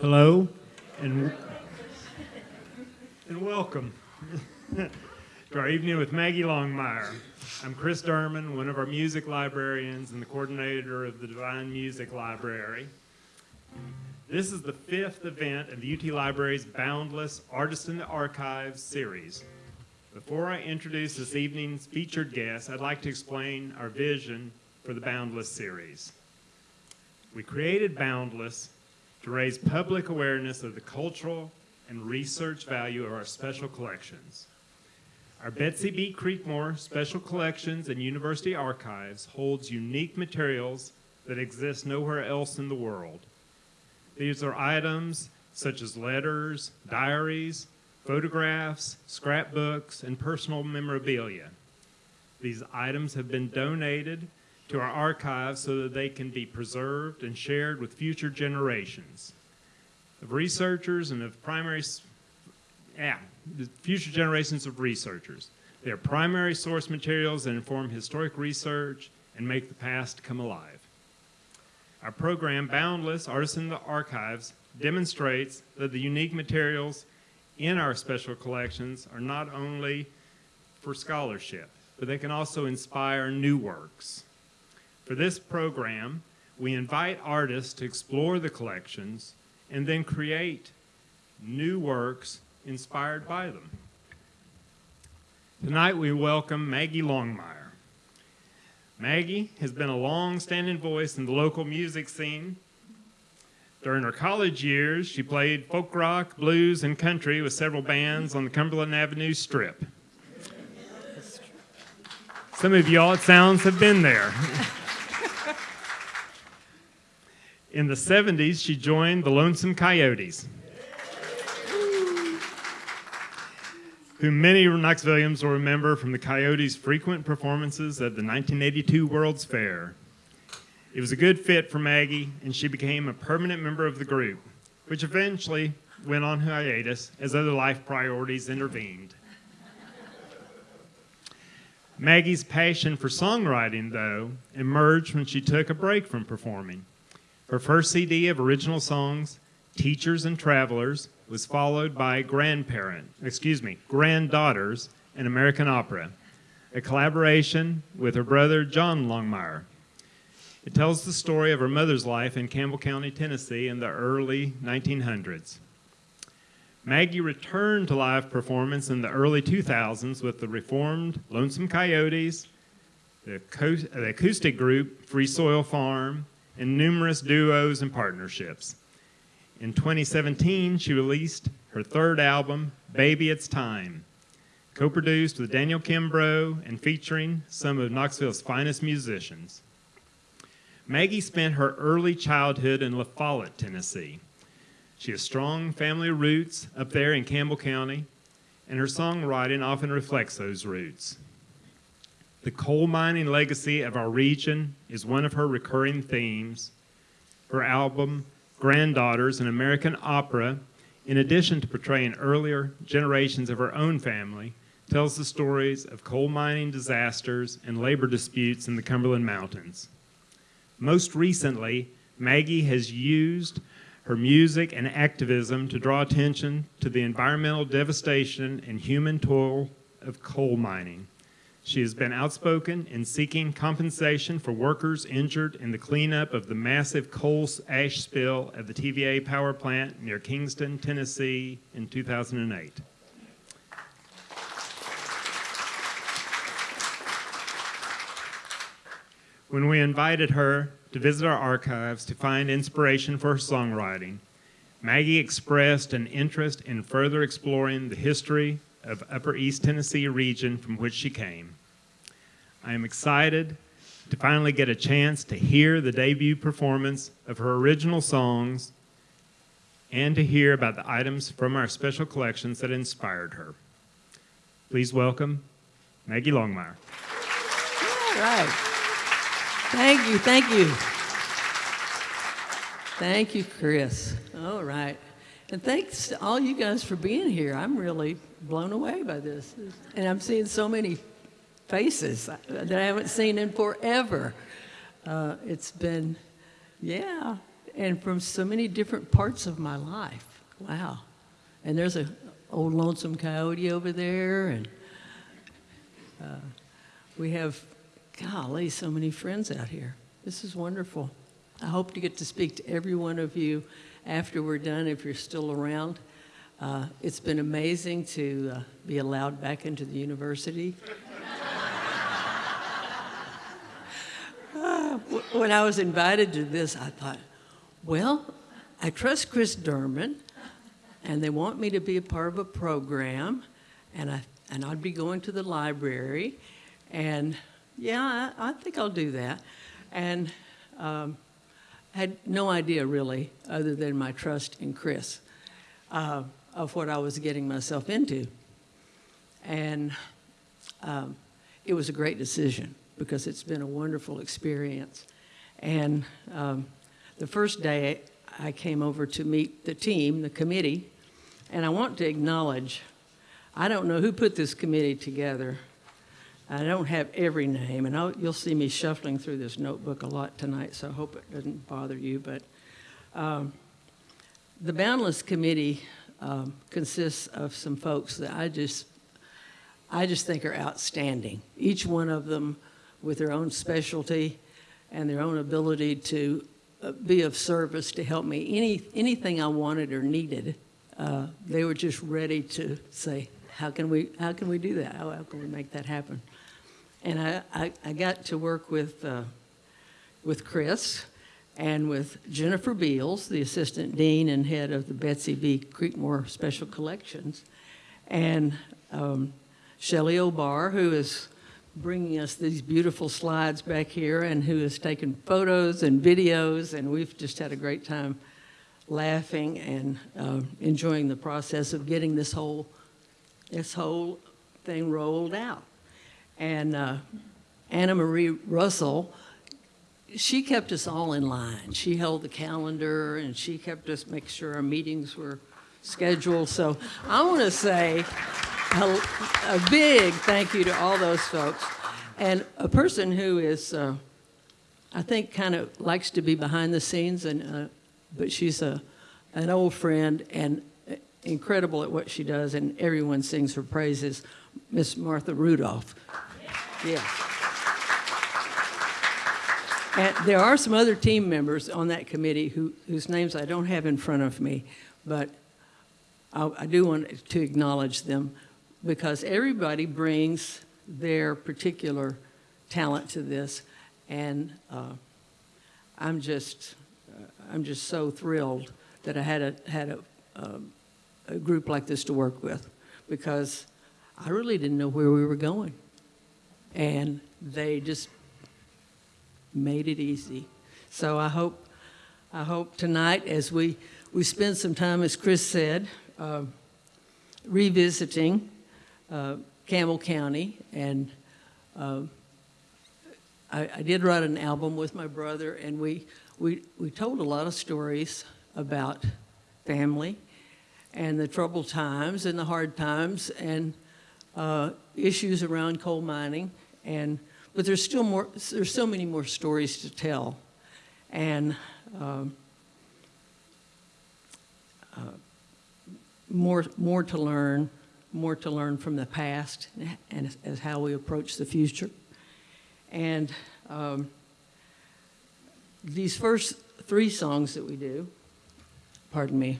Hello, and and welcome to our evening with Maggie Longmire. I'm Chris Durman, one of our music librarians and the coordinator of the DeVine Music Library. This is the fifth event of the UT Library's Boundless Artists in the Archives series. Before I introduce this evening's featured guest, I'd like to explain our vision for the Boundless series. We created Boundless to raise public awareness of the cultural and research value of our special collections. Our Betsy B. Creekmore Special Collections and University Archives holds unique materials that exist nowhere else in the world. These are items such as letters, diaries, photographs, scrapbooks, and personal memorabilia. These items have been donated to our archives so that they can be preserved and shared with future generations of researchers and of primary, yeah, future generations of researchers. They are primary source materials that inform historic research and make the past come alive. Our program, Boundless Artists in the Archives, demonstrates that the unique materials in our special collections are not only for scholarship, but they can also inspire new works. For this program, we invite artists to explore the collections and then create new works inspired by them. Tonight we welcome Maggie Longmire. Maggie has been a long-standing voice in the local music scene. During her college years, she played folk rock, blues, and country with several bands on the Cumberland Avenue Strip. Some of y'all, it sounds, have been there. In the 70s, she joined the Lonesome Coyotes, who many Knoxvillians will remember from the Coyotes' frequent performances at the 1982 World's Fair. It was a good fit for Maggie, and she became a permanent member of the group, which eventually went on hiatus as other life priorities intervened. Maggie's passion for songwriting, though, emerged when she took a break from performing. Her first CD of original songs, Teachers and Travelers, was followed by Grandparent, excuse me, Granddaughters, an American opera, a collaboration with her brother John Longmire. It tells the story of her mother's life in Campbell County, Tennessee in the early 1900s. Maggie returned to live performance in the early 2000s with the reformed Lonesome Coyotes, the, the acoustic group Free Soil Farm, and numerous duos and partnerships. In 2017, she released her third album, Baby It's Time, co-produced with Daniel Kimbro and featuring some of Knoxville's finest musicians. Maggie spent her early childhood in La Follette, Tennessee. She has strong family roots up there in Campbell County, and her songwriting often reflects those roots. The coal mining legacy of our region is one of her recurring themes. Her album, Granddaughters, an American opera, in addition to portraying earlier generations of her own family, tells the stories of coal mining disasters and labor disputes in the Cumberland Mountains. Most recently, Maggie has used her music and activism to draw attention to the environmental devastation and human toil of coal mining. She has been outspoken in seeking compensation for workers injured in the cleanup of the massive coal ash spill at the TVA power plant near Kingston, Tennessee in 2008. When we invited her to visit our archives to find inspiration for her songwriting, Maggie expressed an interest in further exploring the history of Upper East Tennessee region from which she came. I am excited to finally get a chance to hear the debut performance of her original songs and to hear about the items from our special collections that inspired her. Please welcome Maggie Longmire. All right. Thank you, thank you. Thank you, Chris. All right. And thanks to all you guys for being here. I'm really blown away by this. And I'm seeing so many faces that I haven't seen in forever. Uh, it's been, yeah, and from so many different parts of my life. Wow. And there's a old lonesome coyote over there, and uh, we have, golly, so many friends out here. This is wonderful. I hope to get to speak to every one of you after we're done, if you're still around. Uh, it's been amazing to uh, be allowed back into the university. Uh, when I was invited to this, I thought, well, I trust Chris Durman, and they want me to be a part of a program, and I and I'd be going to the library, and yeah, I, I think I'll do that, and um, had no idea really, other than my trust in Chris, uh, of what I was getting myself into, and um, it was a great decision because it's been a wonderful experience, and um, the first day I came over to meet the team, the committee, and I want to acknowledge, I don't know who put this committee together. I don't have every name, and I'll, you'll see me shuffling through this notebook a lot tonight, so I hope it doesn't bother you. But um, the Boundless Committee um, consists of some folks that I just, I just think are outstanding. Each one of them with their own specialty and their own ability to uh, be of service to help me. Any, anything I wanted or needed, uh, they were just ready to say, how can we, how can we do that? How, how can we make that happen? And I, I, I got to work with, uh, with Chris and with Jennifer Beals, the assistant dean and head of the Betsy B. Creekmore Special Collections, and um, Shelley O'Barr, who is bringing us these beautiful slides back here and who has taken photos and videos, and we've just had a great time laughing and uh, enjoying the process of getting this whole, this whole thing rolled out. And uh, Anna Marie Russell, she kept us all in line. She held the calendar and she kept us make sure our meetings were scheduled. So I want to say a, a, big thank you to all those folks. And a person who is, uh, I think, kind of likes to be behind the scenes, and uh, but she's a, an old friend and incredible at what she does, and everyone sings her praises. Miss Martha Rudolph. Yeah. And there are some other team members on that committee who, whose names I don't have in front of me, but I, I do want to acknowledge them because everybody brings their particular talent to this, and uh, I'm just uh, I'm just so thrilled that I had a had a, um, a group like this to work with, because I really didn't know where we were going, and they just made it easy. So I hope I hope tonight as we we spend some time, as Chris said, uh, revisiting uh, Campbell County, and uh, I, I, did write an album with my brother, and we, we, we told a lot of stories about family and the troubled times and the hard times. And uh, issues around coal mining. And, but there's still more, there's so many more stories to tell. And um, uh, more, more to learn more to learn from the past and as, as how we approach the future. And um, these first three songs that we do, pardon me,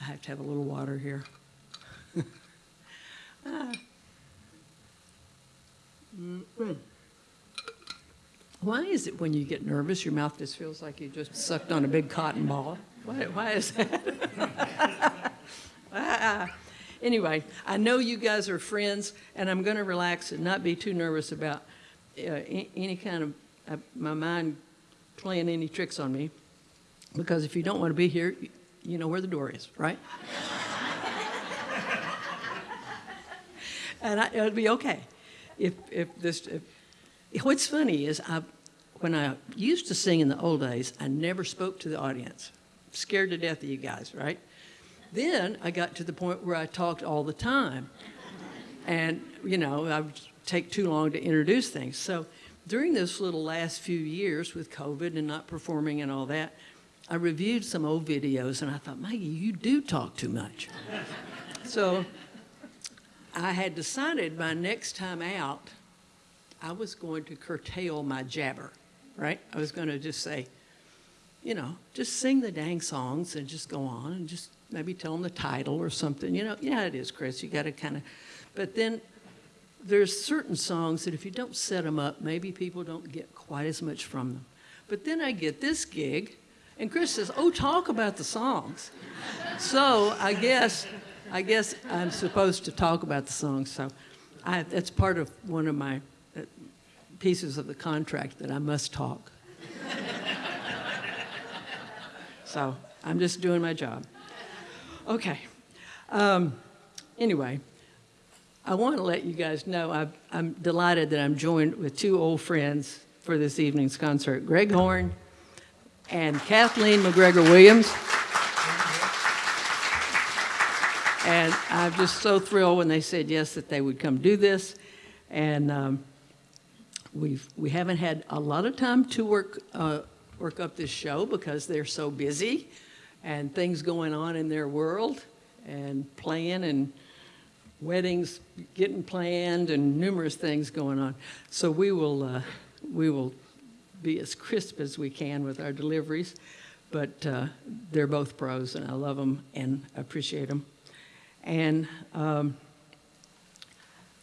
I have to have a little water here. ah. Why is it when you get nervous, your mouth just feels like you just sucked on a big cotton ball? Why, why is that? ah. Anyway, I know you guys are friends, and I'm going to relax and not be too nervous about uh, any kind of uh, my mind playing any tricks on me. Because if you don't want to be here, you know where the door is, right? and I, it'll be okay. If, if this, if, what's funny is I, when I used to sing in the old days, I never spoke to the audience. Scared to death of you guys, right? Then I got to the point where I talked all the time. And, you know, I would take too long to introduce things. So during those little last few years with COVID and not performing and all that, I reviewed some old videos and I thought, Maggie, you do talk too much. so I had decided my next time out, I was going to curtail my jabber, right? I was going to just say, you know, just sing the dang songs and just go on and just maybe tell them the title or something. You know, yeah, it is, Chris. You got to kind of, but then there's certain songs that if you don't set them up, maybe people don't get quite as much from them. But then I get this gig, and Chris says, "Oh, talk about the songs." so I guess, I guess I'm supposed to talk about the song, So I, that's part of one of my uh, pieces of the contract that I must talk. so I'm just doing my job. Okay. Um, anyway, I want to let you guys know i am delighted that I'm joined with two old friends for this evening's concert Greg Horne and Kathleen McGregor Williams. And I'm just so thrilled when they said yes that they would come do this. And um, we've, we haven't had a lot of time to work, uh, work up this show because they're so busy and things going on in their world and playing and weddings getting planned and numerous things going on. So we will, uh, we will be as crisp as we can with our deliveries, but uh, they're both pros and I love them and appreciate them. And um,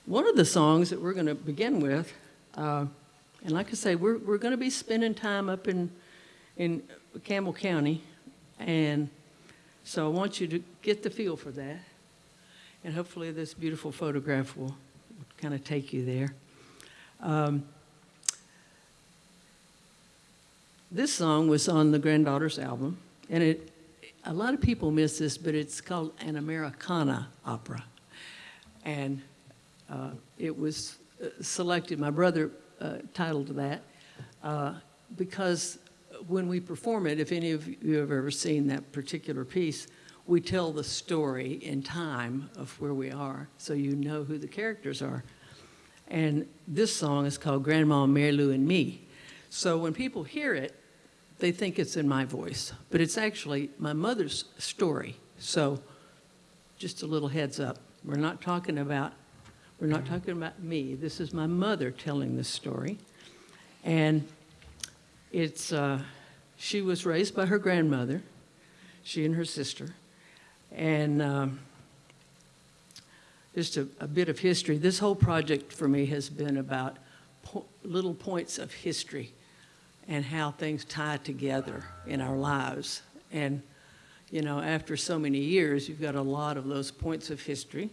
one of the songs that we're going to begin with, uh, and like I say, we're, we're going to be spending time up in, in Campbell County, and so I want you to get the feel for that. And hopefully this beautiful photograph will kind of take you there. Um, this song was on the Granddaughters album, and it, a lot of people miss this, but it's called an Americana opera. And uh, it was uh, selected, my brother uh, titled that, uh, because when we perform it, if any of you have ever seen that particular piece, we tell the story in time of where we are, so you know who the characters are. And this song is called Grandma Mary Lou and Me. So when people hear it, they think it's in my voice, but it's actually my mother's story. So just a little heads up. We're not talking about we're not talking about me. This is my mother telling this story. And it's uh, she was raised by her grandmother, she and her sister. And um, just a, a, bit of history. This whole project for me has been about po little points of history and how things tie together in our lives. And, you know, after so many years, you've got a lot of those points of history.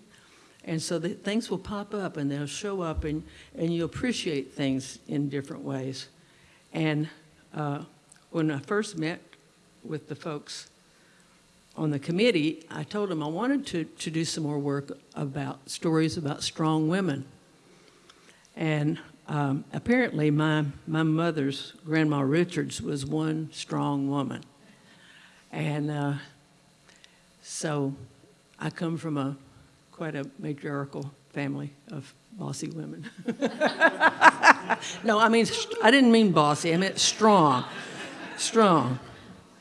And so the, things will pop up and they'll show up and, and you appreciate things in different ways. And uh, when I first met with the folks on the committee, I told them I wanted to, to do some more work about stories about strong women. And um, apparently my, my mother's, Grandma Richards, was one strong woman. And uh, so I come from a quite a matriarchal family of bossy women. no, I mean, I didn't mean bossy, I meant strong, strong.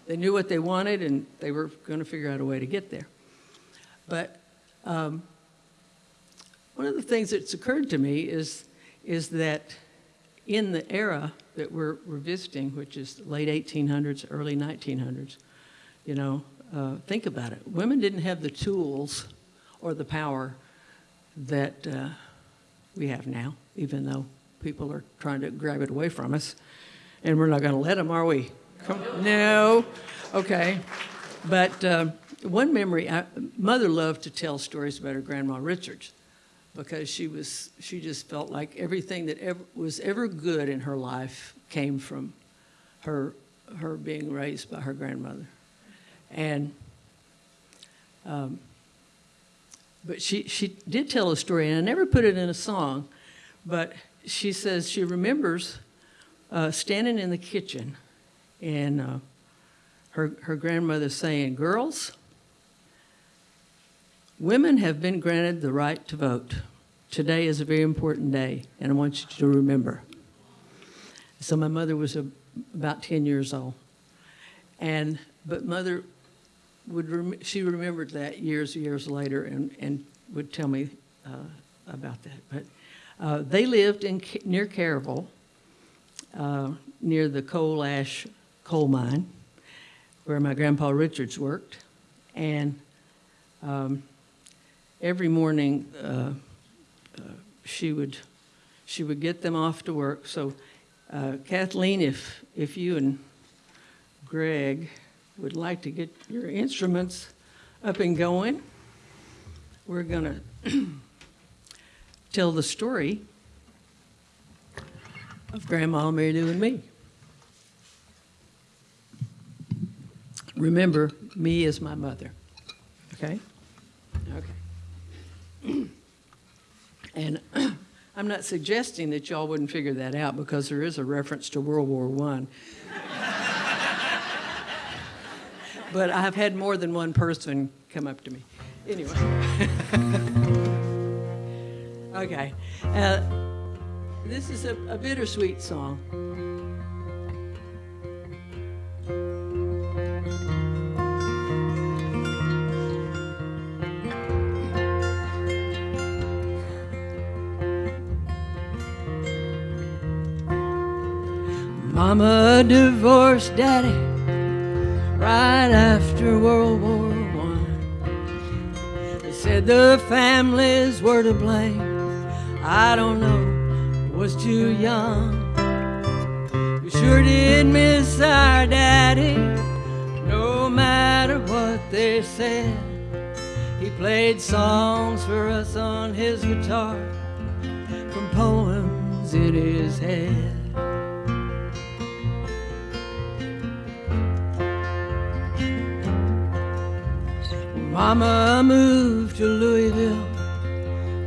They knew what they wanted and they were going to figure out a way to get there. But um, one of the things that's occurred to me is, is that in the era that we're, we're visiting, which is late 1800s, early 1900s, you know, uh, think about it. Women didn't have the tools or the power that uh, we have now, even though people are trying to grab it away from us. And we're not going to let them, are we? no. Okay. But uh, one memory, I, mother loved to tell stories about her grandma Richards because she was she just felt like everything that ever, was ever good in her life came from her her being raised by her grandmother. And um, but she she did tell a story and I never put it in a song but she says she remembers uh, standing in the kitchen and uh, her, her grandmother saying, girls, women have been granted the right to vote. Today is a very important day, and I want you to remember. So my mother was a, about 10 years old. And, but mother would, rem- she remembered that years, years later and, and would tell me uh, about that. But uh, they lived in, near Caryville, uh, near the coal ash coal mine, where my grandpa Richards worked. And um, every morning, uh, uh, she would, she would get them off to work. So uh, Kathleen, if, if you and Greg would like to get your instruments up and going, we're going to tell the story of Grandma Mary Lou and me. Remember, me is my mother. Okay? And I'm not suggesting that y'all wouldn't figure that out because there is a reference to World War One. but I've had more than one person come up to me. Anyway. okay. Uh, this is a, a bittersweet song. Mama divorced daddy right after World War One. They said the families were to blame. I don't know, was too young. We sure did miss our daddy, no matter what they said. He played songs for us on his guitar from poems in his head. Mama moved to Louisville,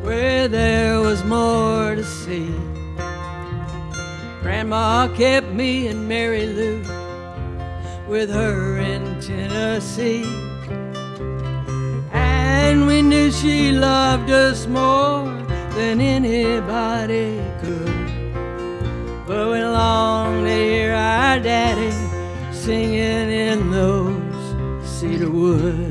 where there was more to see. Grandma kept me and Mary Lou with her in Tennessee. And we knew she loved us more than anybody could. But we longed to hear our daddy singing in those cedar woods.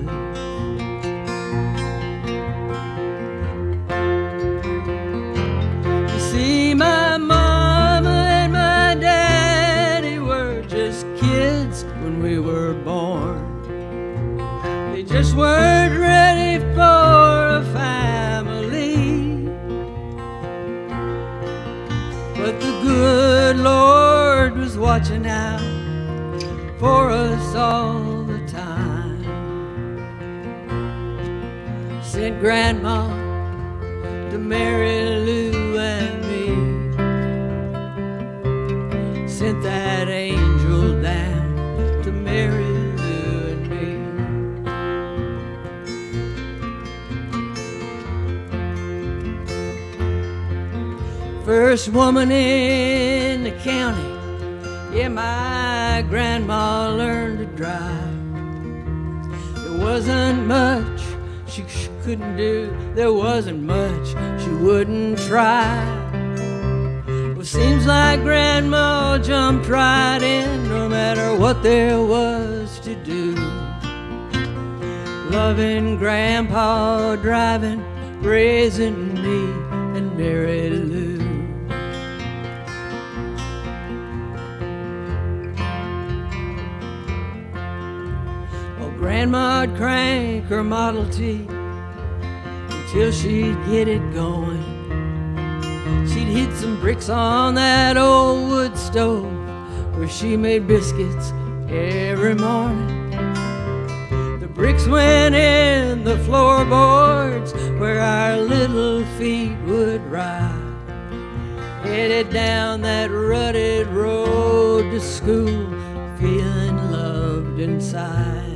Weren't ready for a family. But the good Lord was watching out for us all the time. Sent Grandma to Mary First woman in the county. Yeah, my grandma learned to drive. There wasn't much she sh- couldn't do. There wasn't much she wouldn't try. Well, seems like Grandma jumped right in, no matter what there was to do. Loving Grandpa, driving, raising me and Mary Grandma'd crank her Model T until she'd get it going. She'd hit some bricks on that old wood stove where she made biscuits every morning. The bricks went in the floorboards where our little feet would ride. Headed down that rutted road to school, feeling loved inside.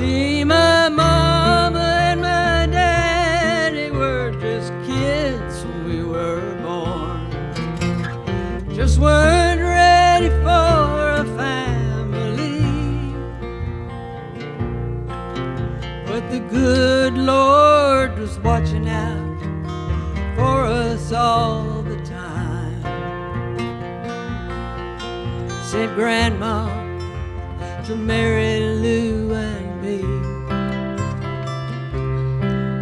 see my mama and my daddy were just kids when we were born. Just weren't ready for a family. But the good Lord was watching out for us all the time. Said Grandma to Mary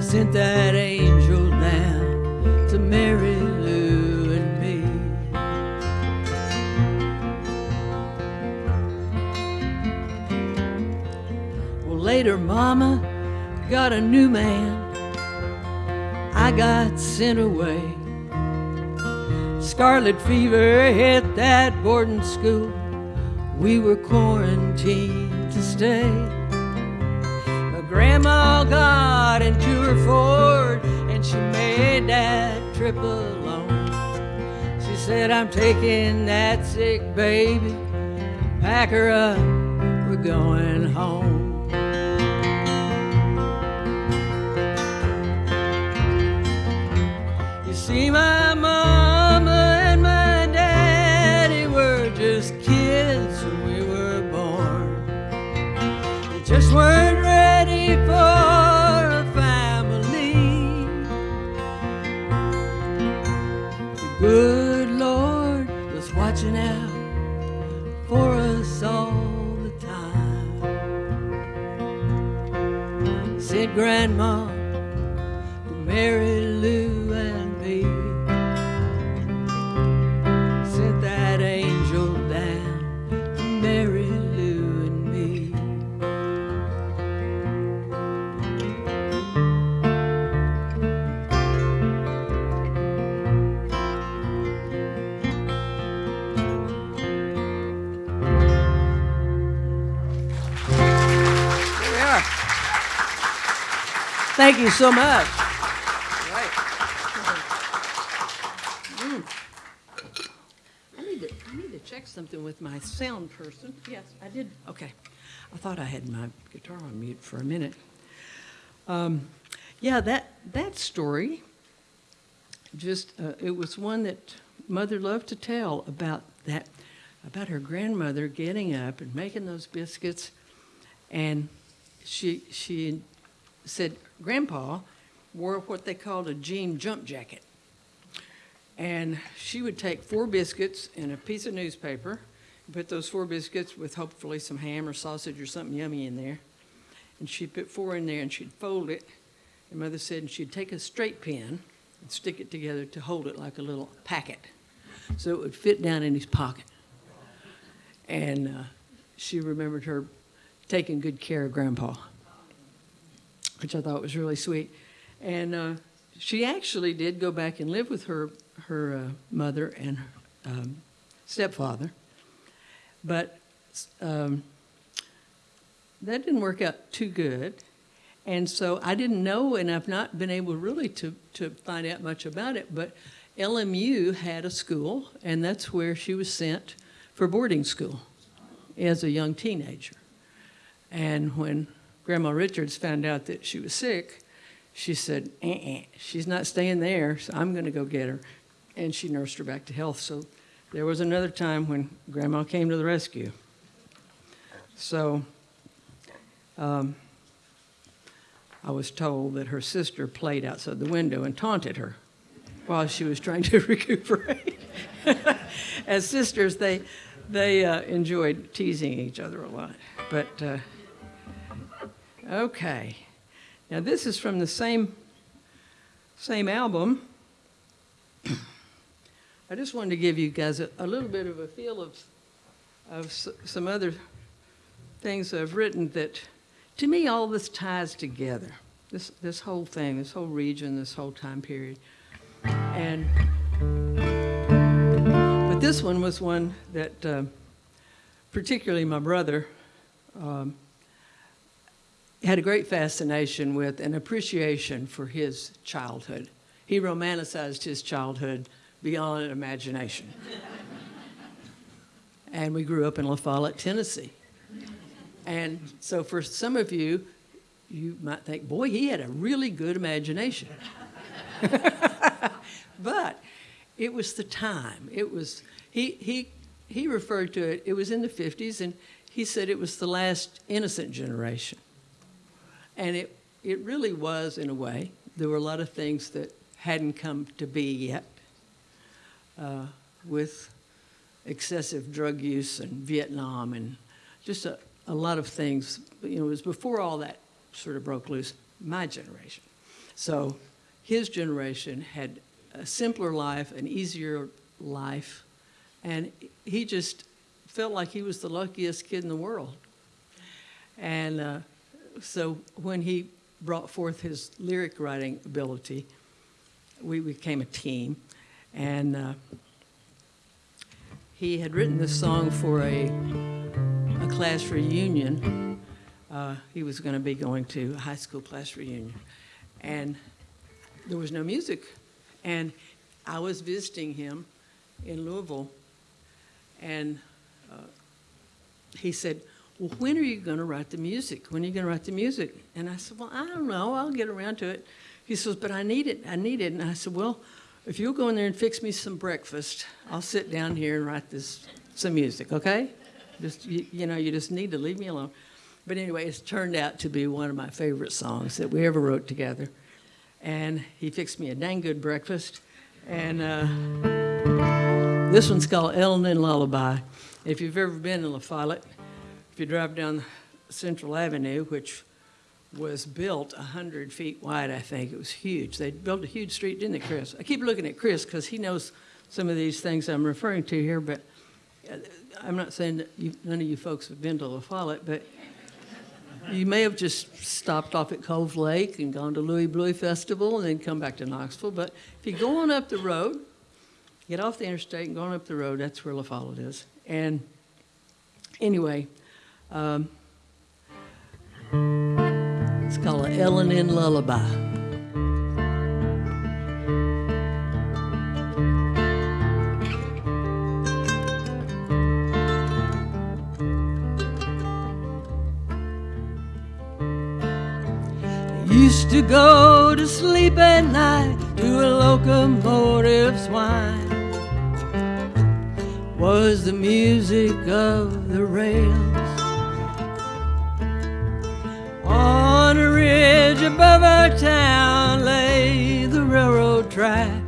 Sent that angel down to Mary Lou and me. Well, later, Mama got a new man. I got sent away. Scarlet fever hit that boarding school. We were quarantined to stay. Grandma got into her Ford and she made that trip alone. She said, I'm taking that sick baby. Pack her up, we're going home. You see, my mama and my daddy were just kids when we were born. They just weren't for a family. The good Lord was watching out for us all the time. Said Grandma to Mary Lou Thank you so much. I need to, I need to check something with my sound person. Yes, I did. Okay. I thought I had my guitar on mute for a minute. Um, yeah, that, that story, just, uh, it was one that Mother loved to tell about that, about her grandmother getting up and making those biscuits. And she, she said Grandpa wore what they called a jean jump jacket. And she would take four biscuits and a piece of newspaper, put those four biscuits with hopefully some ham or sausage or something yummy in there. And she'd put four in there and she'd fold it. And Mother said, and she'd take a straight pin and stick it together to hold it like a little packet. So it would fit down in his pocket. And uh, she remembered her taking good care of Grandpa, which I thought was really sweet. And uh, she actually did go back and live with her her uh, mother and um, stepfather, but um, that didn't work out too good. And so I didn't know, and I've not been able really to, to find out much about it, but LMU had a school, and that's where she was sent for boarding school as a young teenager. And when Grandma Richards found out that she was sick, she said, uh-uh, she's not staying there, so I'm going to go get her. And she nursed her back to health. So there was another time when Grandma came to the rescue. So um, I was told that her sister played outside the window and taunted her while she was trying to recuperate. As sisters, they, they uh, enjoyed teasing each other a lot. But, uh, okay. Now, this is from the same, same album. I just wanted to give you guys a, a little bit of a feel of, of some other things I've written that, to me, all this ties together. This, this whole thing, this whole region, this whole time period. And, but this one was one that, uh, particularly my brother, um, had a great fascination with and appreciation for his childhood. He romanticized his childhood beyond imagination. and we grew up in La Follette, Tennessee. And so for some of you, you might think, boy, he had a really good imagination. but it was the time. It was, he, he, he referred to it, it was in the 50s, and he said it was the last innocent generation. And it, it really was, in a way. There were a lot of things that hadn't come to be yet uh, with excessive drug use and Vietnam and just a, a lot of things. You know, it was before all that sort of broke loose, my generation. So his generation had a simpler life, an easier life, and he just felt like he was the luckiest kid in the world. And uh, so when he brought forth his lyric writing ability, we became a team. And uh, he had written this song for a, a class reunion. Uh, he was going to be going to a high school class reunion. And there was no music. And I was visiting him in Louisville, and uh, he said, well, when are you going to write the music? When are you going to write the music? And I said, well, I don't know. I'll get around to it. He says, but I need it. I need it. And I said, well, if you'll go in there and fix me some breakfast, I'll sit down here and write this some music, okay? Just you, you know, you just need to leave me alone. But anyway, it's turned out to be one of my favorite songs that we ever wrote together. And he fixed me a dang good breakfast. And uh, this one's called L&N Lullaby. If you've ever been in La Follette, if you drive down Central Avenue, which was built 100 feet wide, I think, it was huge. They built a huge street, didn't they, Chris? I keep looking at Chris because he knows some of these things I'm referring to here, but uh, I'm not saying that you, none of you folks have been to La Follette, but you may have just stopped off at Cove Lake and gone to Louie Bluie Festival and then come back to Knoxville. But if you go on up the road, get off the interstate and go on up the road, that's where La Follette is. And anyway, um, it's called an L&N Lullaby. Used to go to sleep at night to a locomotive's whine. Was the music of the rails. On a ridge above our town lay the railroad track.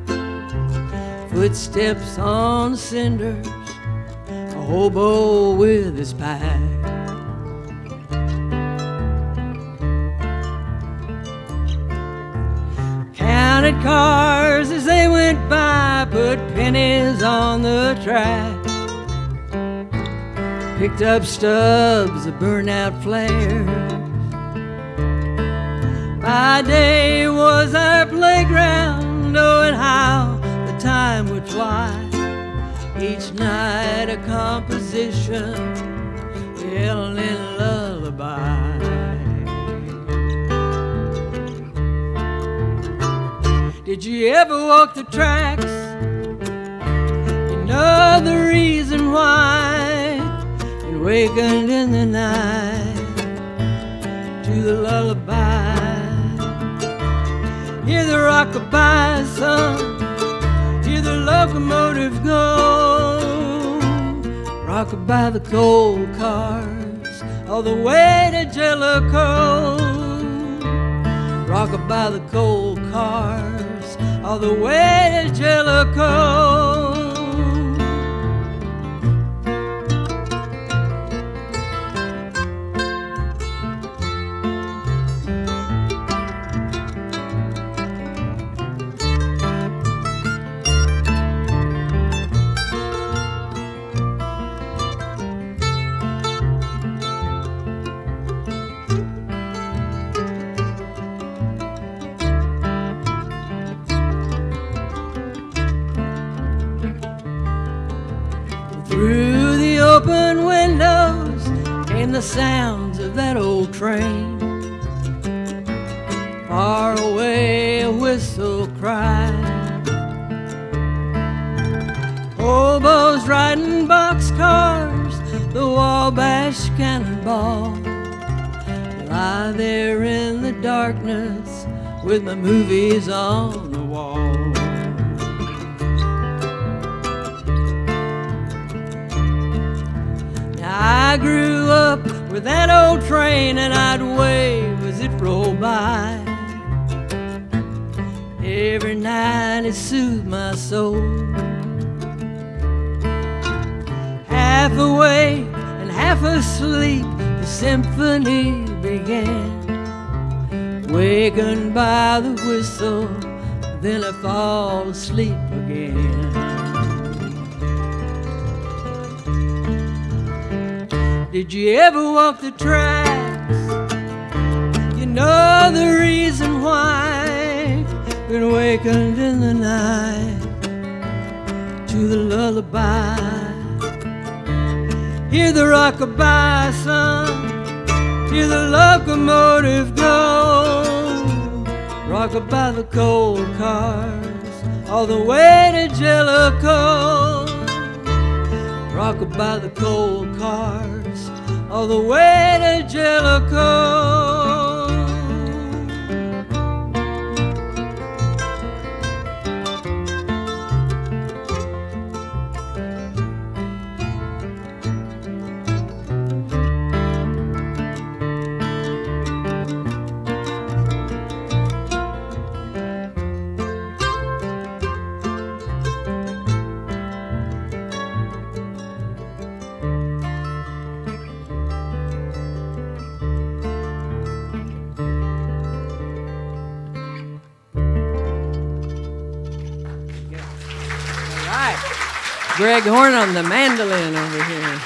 Footsteps on cinders, a hobo with his pack. counted cars as they went by, put pennies on the track. Picked up stubs of burnout flares. My day was our playground, oh, knowing how the time would fly. Each night a composition, L&N lullaby. Did you ever walk the tracks? You know the reason why you wakened in the night to the lullaby. Hear the rockabye son, hear the locomotive go. Rockabye the coal cars all the way to Jellico. Rockabye the coal cars all the way to Jellico. The sounds of that old train. Far away a whistle cried. Hobos riding boxcars, the Wabash cannonball. Lie there in the darkness with my movies on the wall. I grew up with that old train and I'd wave as it rolled by. Every night it soothed my soul. half awake and half asleep, the symphony began. Wakened by the whistle, then I fall asleep Did you ever walk the tracks? You know the reason why. Been awakened in the night to the lullaby. Hear the rockabye, son. Hear the locomotive go. Rock by the coal cars all the way to Jellico. Rock by the coal cars all the way to Jellico. Greg Horne on the mandolin over here.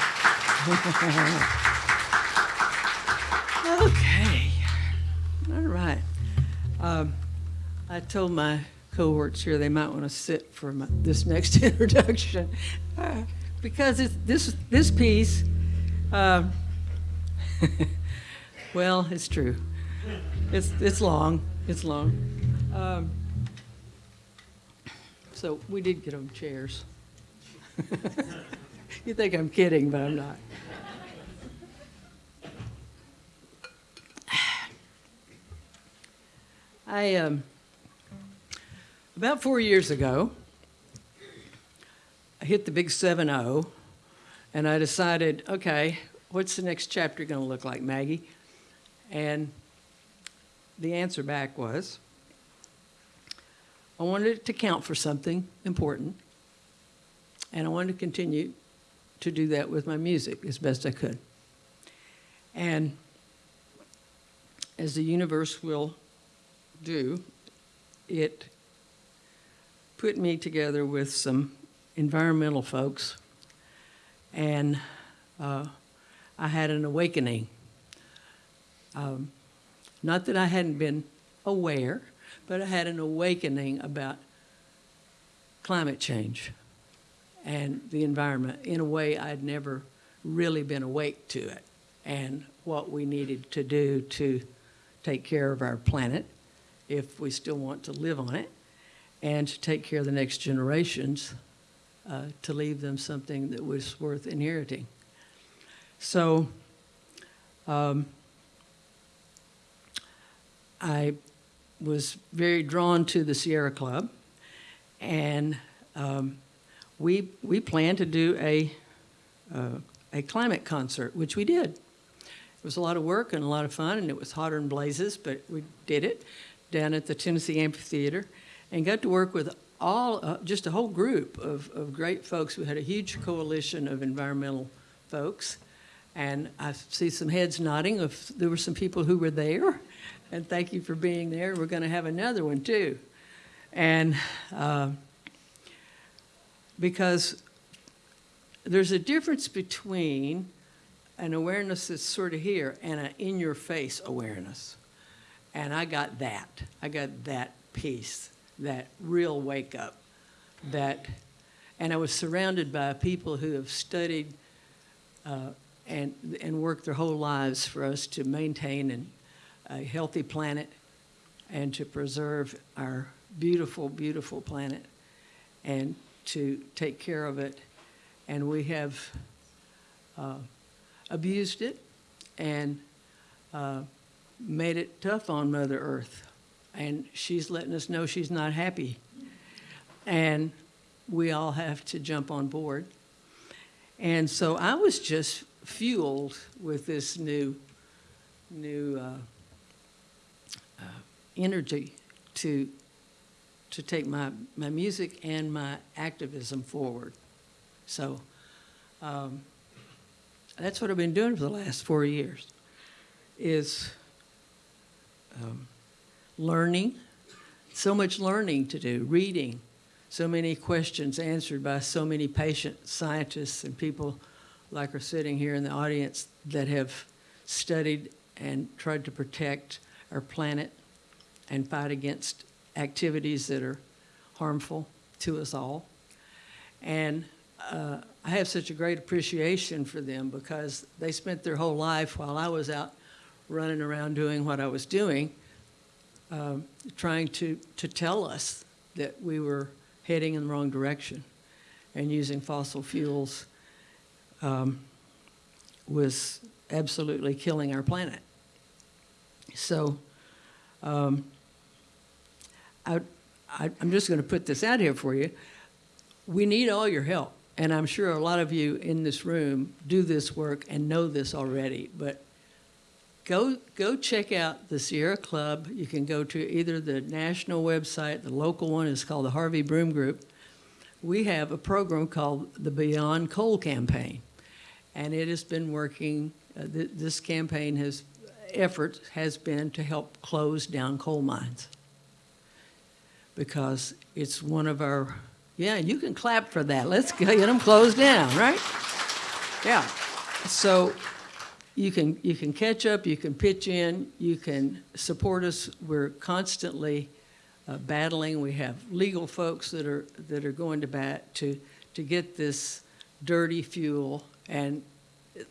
okay. All right. Um, I told my cohorts here they might want to sit for my, this next introduction uh, because this this piece. Um, well, it's true. It's it's long. It's long. Um, so we did get them chairs. you think I'm kidding, but I'm not. I um, about four years ago, I hit the big 7-0, and I decided, okay, what's the next chapter going to look like, Maggie? And the answer back was, I wanted it to count for something important, and I wanted to continue to do that with my music as best I could. And as the universe will do, it put me together with some environmental folks, and uh, I had an awakening. Um, not that I hadn't been aware, but I had an awakening about climate change and the environment in a way I'd never really been awake to it and what we needed to do to take care of our planet if we still want to live on it and to take care of the next generations uh, to leave them something that was worth inheriting. So um, I was very drawn to the Sierra Club, and um, we we planned to do a uh, a climate concert, which we did. It was a lot of work and a lot of fun, and it was hotter than blazes, but we did it down at the Tennessee Amphitheater, and got to work with all uh, just a whole group of, of great folks. We had a huge coalition of environmental folks, and I see some heads nodding. If there were some people who were there, and thank you for being there. We're going to have another one too, and uh, because there's a difference between an awareness that's sort of here and an in-your-face awareness, and I got that. I got that piece, that real wake up, that, and I was surrounded by people who have studied. Uh, and, and worked their whole lives for us to maintain and a healthy planet and to preserve our beautiful, beautiful planet and to take care of it. And we have uh, abused it and uh, made it tough on Mother Earth. And she's letting us know she's not happy. And we all have to jump on board. And so I was just fueled with this new, new uh, uh, energy to to take my, my music and my activism forward. So um, that's what I've been doing for the last four years, is um, learning, so much learning to do, reading, so many questions answered by so many patient scientists and people like are sitting here in the audience that have studied and tried to protect our planet and fight against activities that are harmful to us all. And uh, I have such a great appreciation for them because they spent their whole life while I was out running around doing what I was doing, um, trying to, to tell us that we were heading in the wrong direction and using fossil fuels um, was absolutely killing our planet. So um, I, I'm just going to put this out here for you. We need all your help. And I'm sure a lot of you in this room do this work and know this already. But go, go check out the Sierra Club. You can go to either the national website, the local one is called the Harvey Broome Group. We have a program called the Beyond Coal Campaign. And it has been working, uh, th this campaign has, effort has been to help close down coal mines. Because it's one of our, yeah, you can clap for that. Let's get them closed down, right? Yeah. So you can, you can catch up, you can pitch in, you can support us. We're constantly uh, battling. We have legal folks that are, that are going to bat to, to get this dirty fuel and, uh,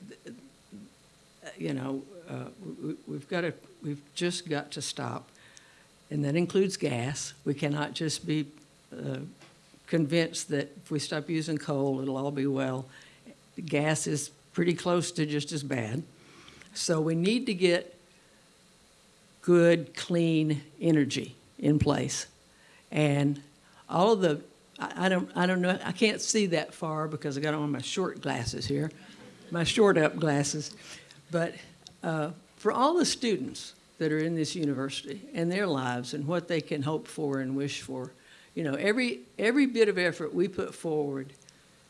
you know, uh, we, we've got to, we've just got to stop. And that includes gas. We cannot just be uh, convinced that if we stop using coal, it'll all be well. Gas is pretty close to just as bad. So we need to get good, clean energy in place. And all of the, I, I don't, I don't know, I can't see that far because I got on my short glasses here, my short up glasses. But uh, for all the students that are in this university and their lives and what they can hope for and wish for, you know, every, every bit of effort we put forward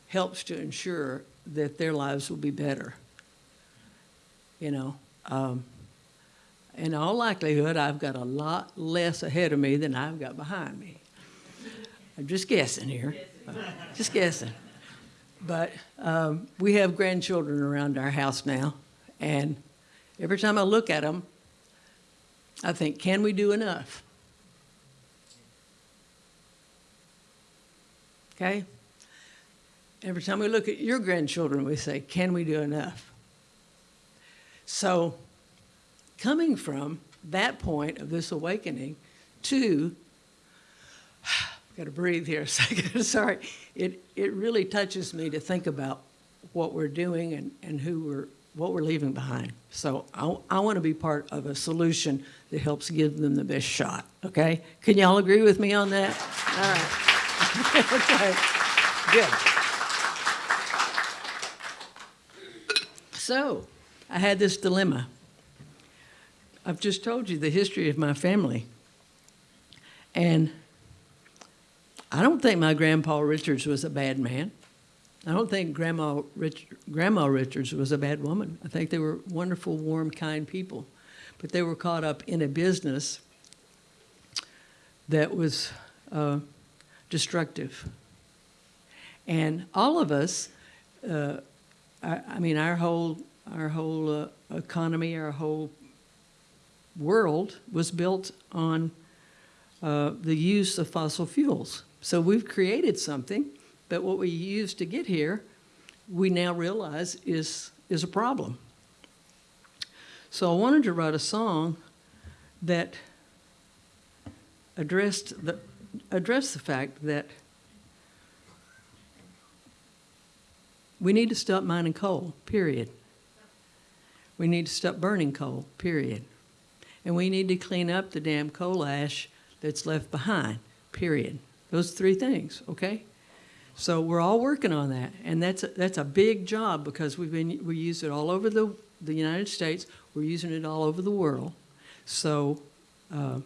helps to ensure that their lives will be better. You know, um, in all likelihood, I've got a lot less ahead of me than I've got behind me. I'm just guessing here, just guessing. But um, we have grandchildren around our house now, and every time I look at them, I think, can we do enough? Okay? Every time we look at your grandchildren, we say, can we do enough? So, coming from that point of this awakening to, I've got to breathe here a second, sorry, it, it really touches me to think about what we're doing and, and who we're, what we're leaving behind. So I, I want to be part of a solution that helps give them the best shot, okay? Can y'all agree with me on that? All right. okay, good. So, I had this dilemma. I've just told you the history of my family. And I don't think my grandpa Richards was a bad man. I don't think Grandma, Rich, Grandma Richards was a bad woman. I think they were wonderful, warm, kind people. But they were caught up in a business that was uh, destructive. And all of us, uh, I, I, mean, our whole, our whole uh, economy, our whole world was built on uh, the use of fossil fuels. So we've created something but what we used to get here, we now realize is, is a problem. So I wanted to write a song that addressed the, addressed the fact that we need to stop mining coal, period. We need to stop burning coal, period. And we need to clean up the damn coal ash that's left behind, period. Those three things, okay? So we're all working on that, and that's a, that's a big job because we've been we use it all over the the United States. We're using it all over the world. So uh,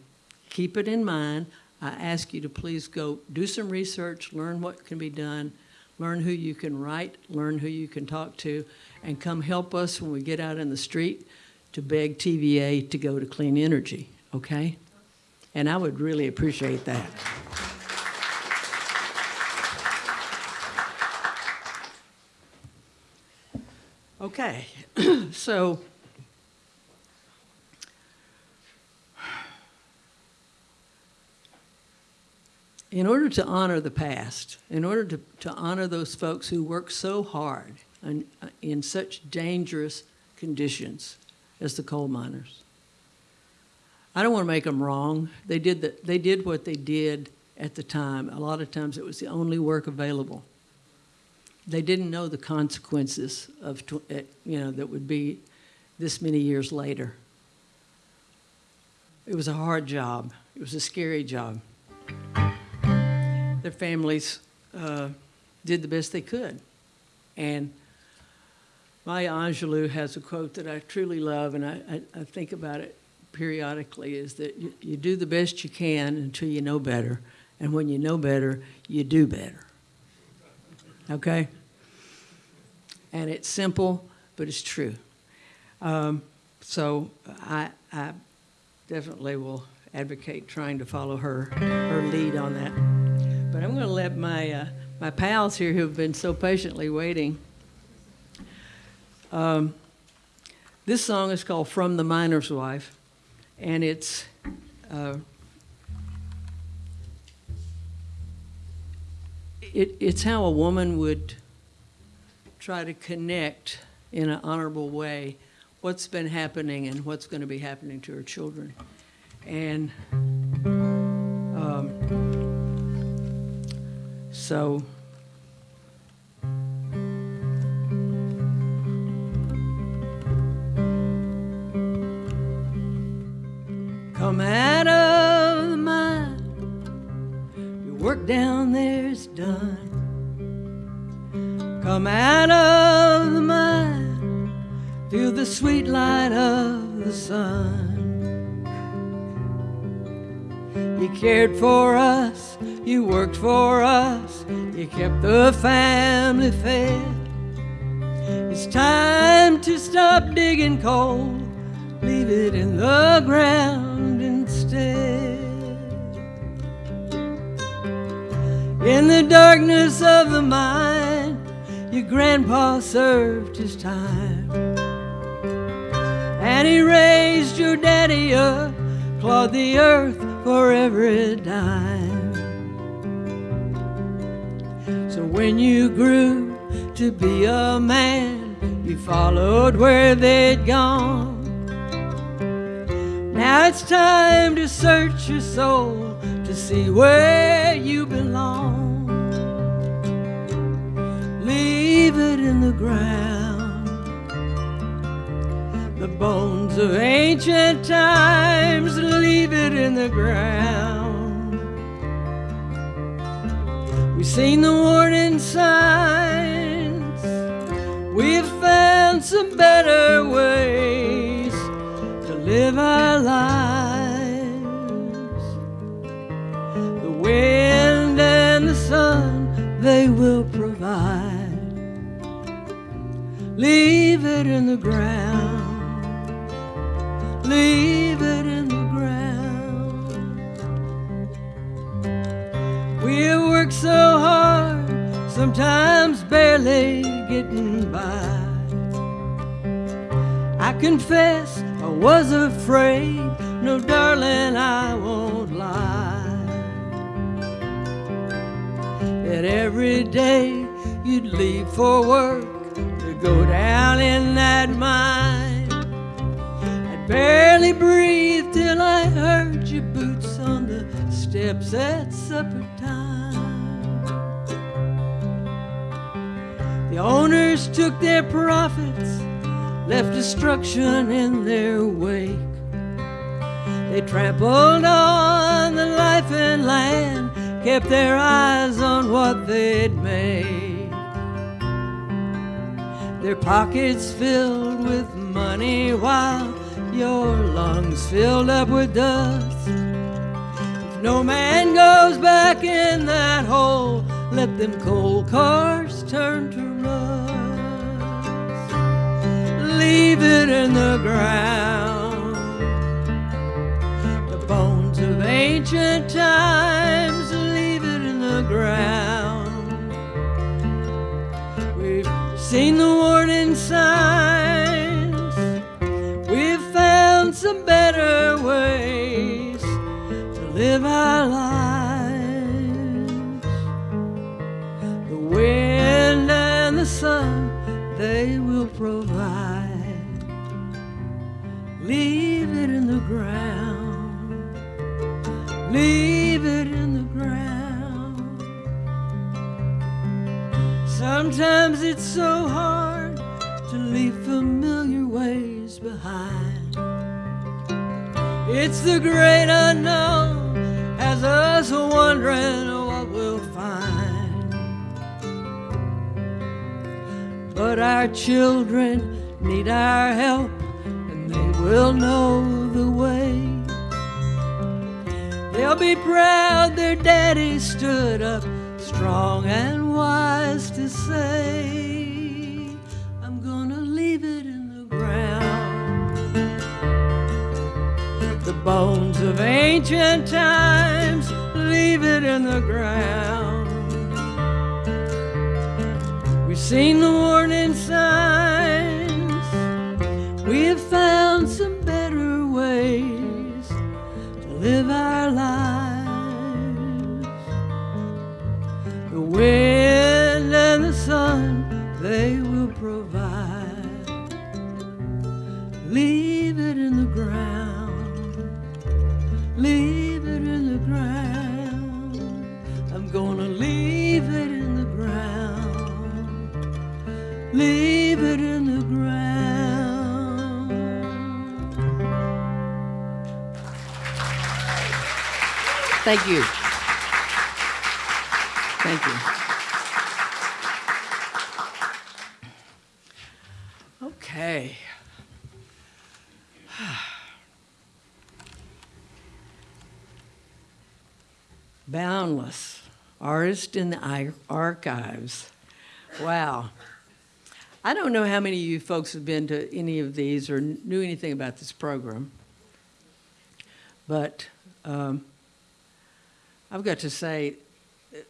keep it in mind. I ask you to please go do some research, learn what can be done, learn who you can write, learn who you can talk to, and come help us when we get out in the street to beg TVA to go to clean energy, okay? And I would really appreciate that. Okay, so in order to honor the past, in order to, to honor those folks who worked so hard and, uh, in such dangerous conditions as the coal miners, I don't want to make them wrong. They did, the, they did what they did at the time. A lot of times it was the only work available. They didn't know the consequences of, eh, you know, that would be this many years later. It was a hard job. It was a scary job. Their families uh, did the best they could. And Maya Angelou has a quote that I truly love, and I, I, I think about it periodically, is that you, you do the best you can until you know better. And when you know better, you do better. Okay? And it's simple, but it's true. Um, so I, I definitely will advocate trying to follow her, her lead on that. But I'm going to let my, uh, my pals here who've been so patiently waiting. Um, this song is called From the Miner's Wife, and it's uh, it, it's how a woman would try to connect in an honorable way what's been happening and what's going to be happening to her children. And um, so come out of the mine, your work down there's done. Come out of the mine, feel the sweet light of the sun. You cared for us, you worked for us, you kept the family fed. It's time to stop digging coal, leave it in the ground instead. In the darkness of the mine, your grandpa served his time. And he raised your daddy up, clawed the earth for every dime. So when you grew to be a man, you followed where they'd gone. Now it's time to search your soul to see where you belong. It in the ground. The bones of ancient times, leave it in the ground. We've seen the warning signs, we've found some better ways to live our lives. Leave it in the ground. Leave it in the ground. We worked so hard, sometimes barely getting by. I confess I was afraid. No, darling, I won't lie. That every day you'd leave for work go down in that mine. I'd barely breathe till I heard your boots on the steps at supper time. The owners took their profits, left destruction in their wake. They trampled on the life and land, kept their eyes on what they'd make. Their pockets filled with money while your lungs filled up with dust. If no man goes back in that hole, let them coal cars turn to rust. Leave it in the ground. The bones of ancient times, leave it in the ground. Seen the warning signs, we've found some better ways to live our lives. The wind and the sun, they will provide. Leave it in the ground. Leave it Sometimes it's so hard to leave familiar ways behind. It's the great unknown has us wondering what we'll find. But our children need our help, and they will know the way. They'll be proud their daddy stood up strong and wise to say, I'm gonna leave it in the ground. The bones of ancient times, leave it in the ground. We've seen the warning signs. We have found some better ways to live our lives. Wind and the sun, they will provide. Leave it in the ground. Leave it in the ground. I'm gonna leave it in the ground. Leave it in the ground. Thank you. Thank you. Okay. Boundless, artist in the archives. Wow. I don't know how many of you folks have been to any of these or knew anything about this program, but um, I've got to say,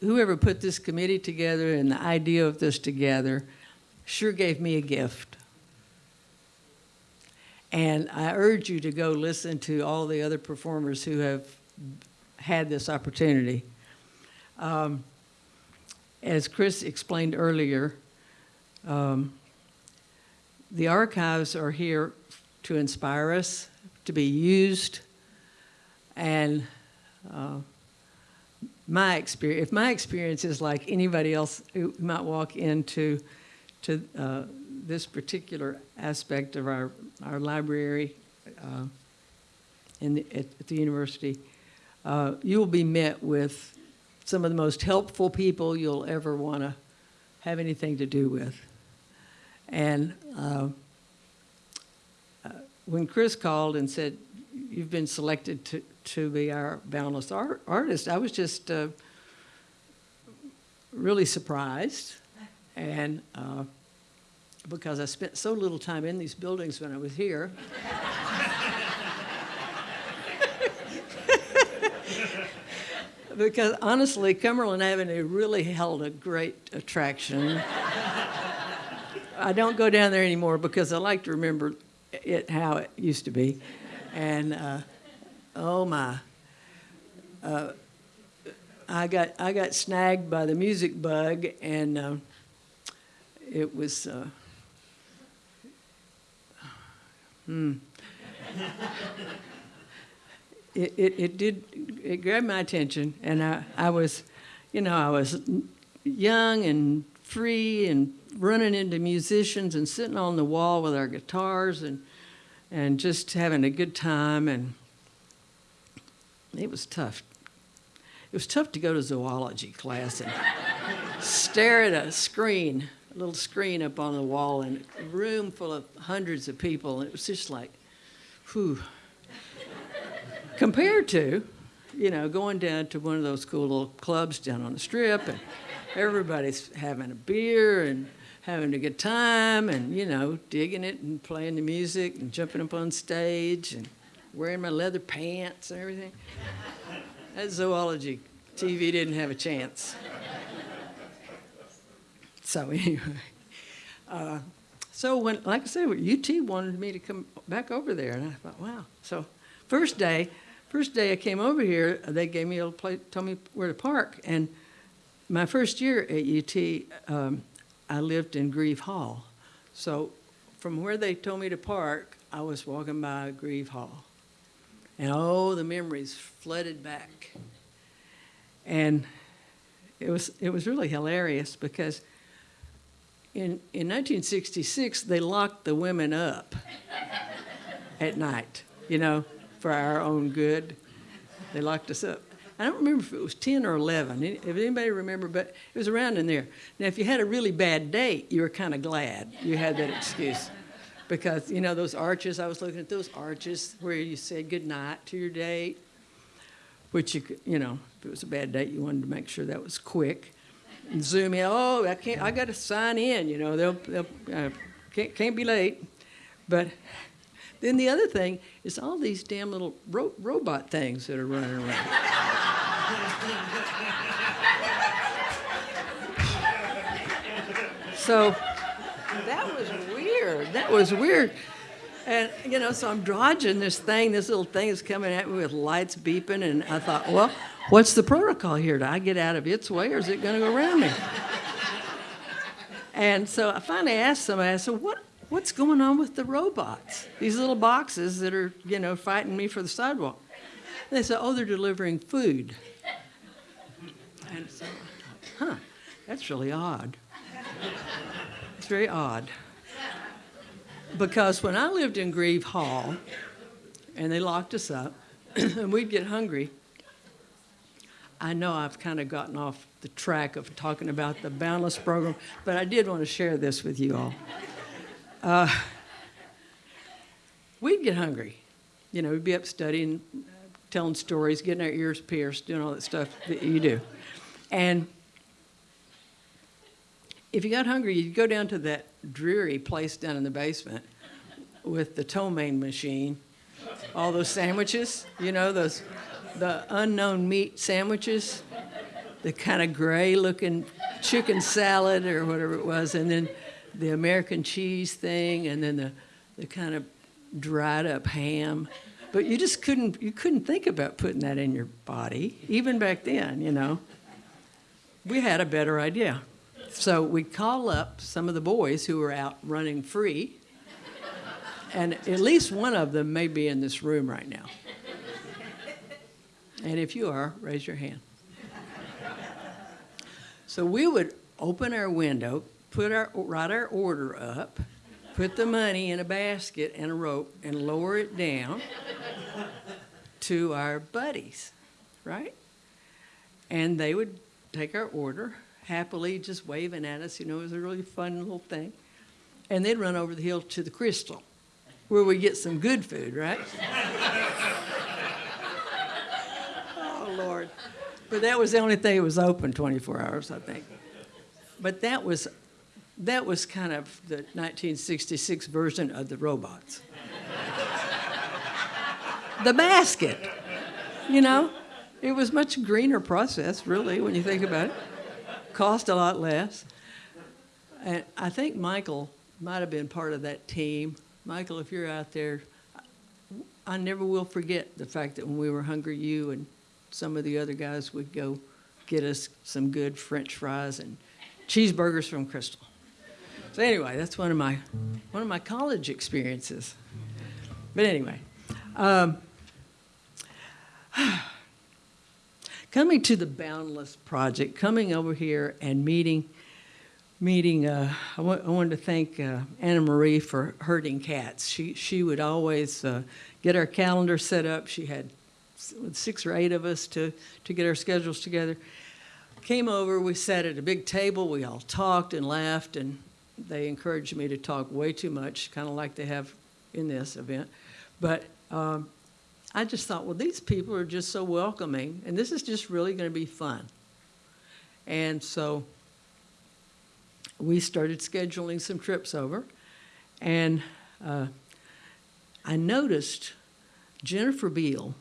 whoever put this committee together and the idea of this together sure gave me a gift. And I urge you to go listen to all the other performers who have had this opportunity. Um, as Chris explained earlier, um, the archives are here to inspire us, to be used, and uh, my experience, if my experience is like anybody else who might walk into to uh, this particular aspect of our, our library uh, in the, at, at the university, uh, you will be met with some of the most helpful people you'll ever want to have anything to do with. And uh, uh, when Chris called and said, you've been selected to, to be our boundless art, artist, I was just uh, really surprised. And uh, because I spent so little time in these buildings when I was here. because honestly, Cumberland Avenue really held a great attraction. I don't go down there anymore because I like to remember it how it used to be. And uh, oh my, uh, I got I got snagged by the music bug, and uh, it was. Uh, hmm. It, it, it did it grabbed my attention, and I, I was, you know, I was young and free and running into musicians and sitting on the wall with our guitars and and just having a good time and it was tough. It was tough to go to zoology class and stare at a screen, a little screen up on the wall in a room full of hundreds of people. And it was just like, whew. Compared to, you know, going down to one of those cool little clubs down on the strip and everybody's having a beer and having a good time and, you know, digging it and playing the music and jumping up on stage and wearing my leather pants and everything. That zoology TV didn't have a chance. So anyway, uh, so when, like I said, UT wanted me to come back over there, and I thought, wow. So first day, first day I came over here, they gave me a little place, told me where to park, and my first year at UT, um, I lived in Greve Hall. So from where they told me to park, I was walking by Greve Hall. And oh, the memories flooded back. And it was, it was really hilarious because in, in 1966, they locked the women up at night, you know, for our own good. They locked us up. I don't remember if it was 10 or 11, if anybody remember, but it was around in there. Now, if you had a really bad date, you were kind of glad you had that excuse. Because, you know, those arches, I was looking at those arches where you said goodnight to your date, which you could, you know, if it was a bad date, you wanted to make sure that was quick. And zoom in, oh, I can't, I got to sign in, you know, they'll, they'll uh, can't, can't be late. But then the other thing is all these damn little ro- robot things that are running around. so that was weird. That was weird. And, you know, so I'm dodging this thing. This little thing is coming at me with lights beeping. And I thought, well, what's the protocol here? Do I get out of its way or is it going to go around me? and so I finally asked somebody, I said, what, what's going on with the robots? These little boxes that are, you know, fighting me for the sidewalk. They said, oh, they're delivering food. And so I thought, huh, that's really odd. It's very odd. Because when I lived in Greve Hall, and they locked us up, and we'd get hungry, I know I've kind of gotten off the track of talking about the Boundless program, but I did want to share this with you all. Uh, we'd get hungry. You know, we'd be up studying, telling stories, getting our ears pierced, doing all that stuff that you do. And if you got hungry, you'd go down to that dreary place down in the basement with the ptomaine machine, all those sandwiches, you know, those the unknown meat sandwiches, the kind of gray looking chicken salad or whatever it was, and then the American cheese thing, and then the, the kind of dried up ham. But you just couldn't you couldn't think about putting that in your body, even back then, you know. We had a better idea. So we call up some of the boys who were out running free, and at least one of them may be in this room right now. And if you are, raise your hand. So we would open our window, put our write our order up, put the money in a basket and a rope, and lower it down to our buddies, right? And they would take our order happily, just waving at us. You know, it was a really fun little thing. And they'd run over the hill to the Krystal, where we get some good food, right? oh Lord! But that was the only thing that was open 24 hours, I think. But that was that was kind of the 1966 version of the robots. the basket, you know, it was much greener process, really, when you think about it. Cost a lot less. And I think Michael might have been part of that team. Michael, if you're out there, I never will forget the fact that when we were hungry, you and some of the other guys would go get us some good French fries and cheeseburgers from Krystal. So anyway, that's one of my one of my college experiences. But anyway, um, coming to the Boundless Project, coming over here and meeting meeting. Uh, I, I wanted to thank uh, Anna Marie for herding cats. She she would always uh, get our calendar set up. She had six or eight of us to to get our schedules together. Came over. We sat at a big table. We all talked and laughed and they encouraged me to talk way too much, kind of like they have in this event. But um, I just thought, well, these people are just so welcoming, and this is just really going to be fun. And so we started scheduling some trips over, and uh, I noticed Jennifer Beal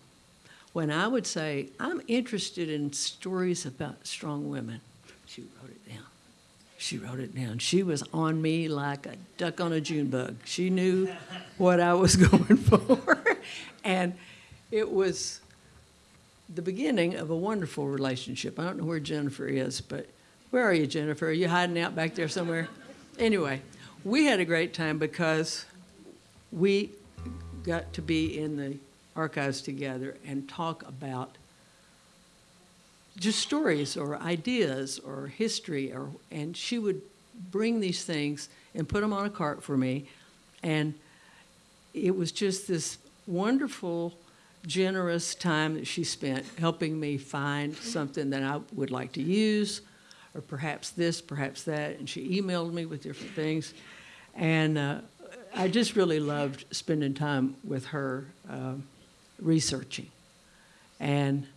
when I would say, I'm interested in stories about strong women. She wrote it down. She wrote it down. She was on me like a duck on a June bug. She knew what I was going for. and it was the beginning of a wonderful relationship. I don't know where Jennifer is, but where are you, Jennifer? Are you hiding out back there somewhere? Anyway, we had a great time because we got to be in the archives together and talk about just stories or ideas or history or and she would bring these things and put them on a cart for me. And it was just this wonderful generous time that she spent helping me find something that I would like to use or perhaps this perhaps that. And she emailed me with different things. And uh, I just really loved spending time with her um, researching. And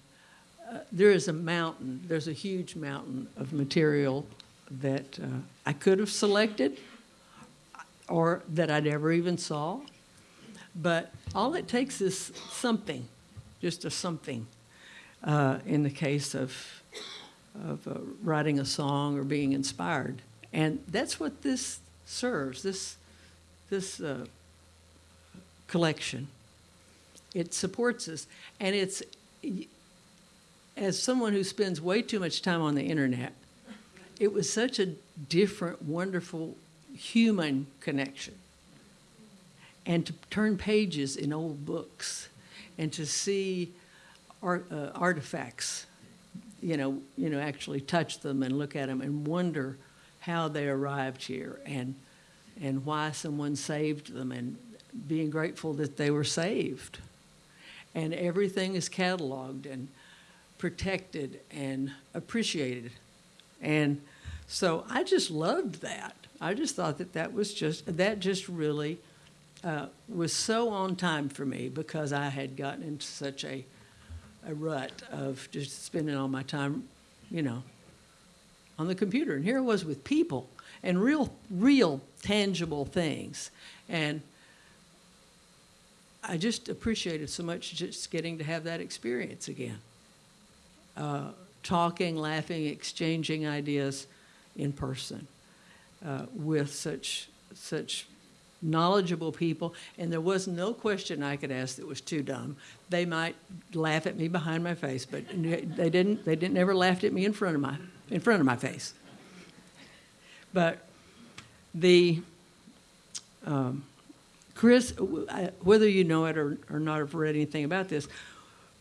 uh, there is a mountain, there's a huge mountain of material that uh, I could have selected or that I never even saw. But all it takes is something, just a something, uh, in the case of, of uh, writing a song or being inspired. And that's what this serves, this, this uh, collection. It supports us. And it's, as someone who spends way too much time on the internet, it was such a different, wonderful human connection. And to turn pages in old books and to see art, uh, artifacts, you know, you know, actually touch them and look at them and wonder how they arrived here and, and why someone saved them and being grateful that they were saved. And everything is cataloged and protected and appreciated. And so I just loved that. I just thought that that was just, that just really uh, was so on time for me because I had gotten into such a, a rut of just spending all my time, you know, on the computer. And here I was with people and real, real tangible things. And I just appreciated so much just getting to have that experience again uh, talking, laughing, exchanging ideas in person uh, with such such knowledgeable people, and there was no question I could ask that was too dumb. They might laugh at me behind my face, but they didn't. They didn't ever laughed at me in front of my in front of my face. But the um, Chris, whether you know it or, or not, have read anything about this,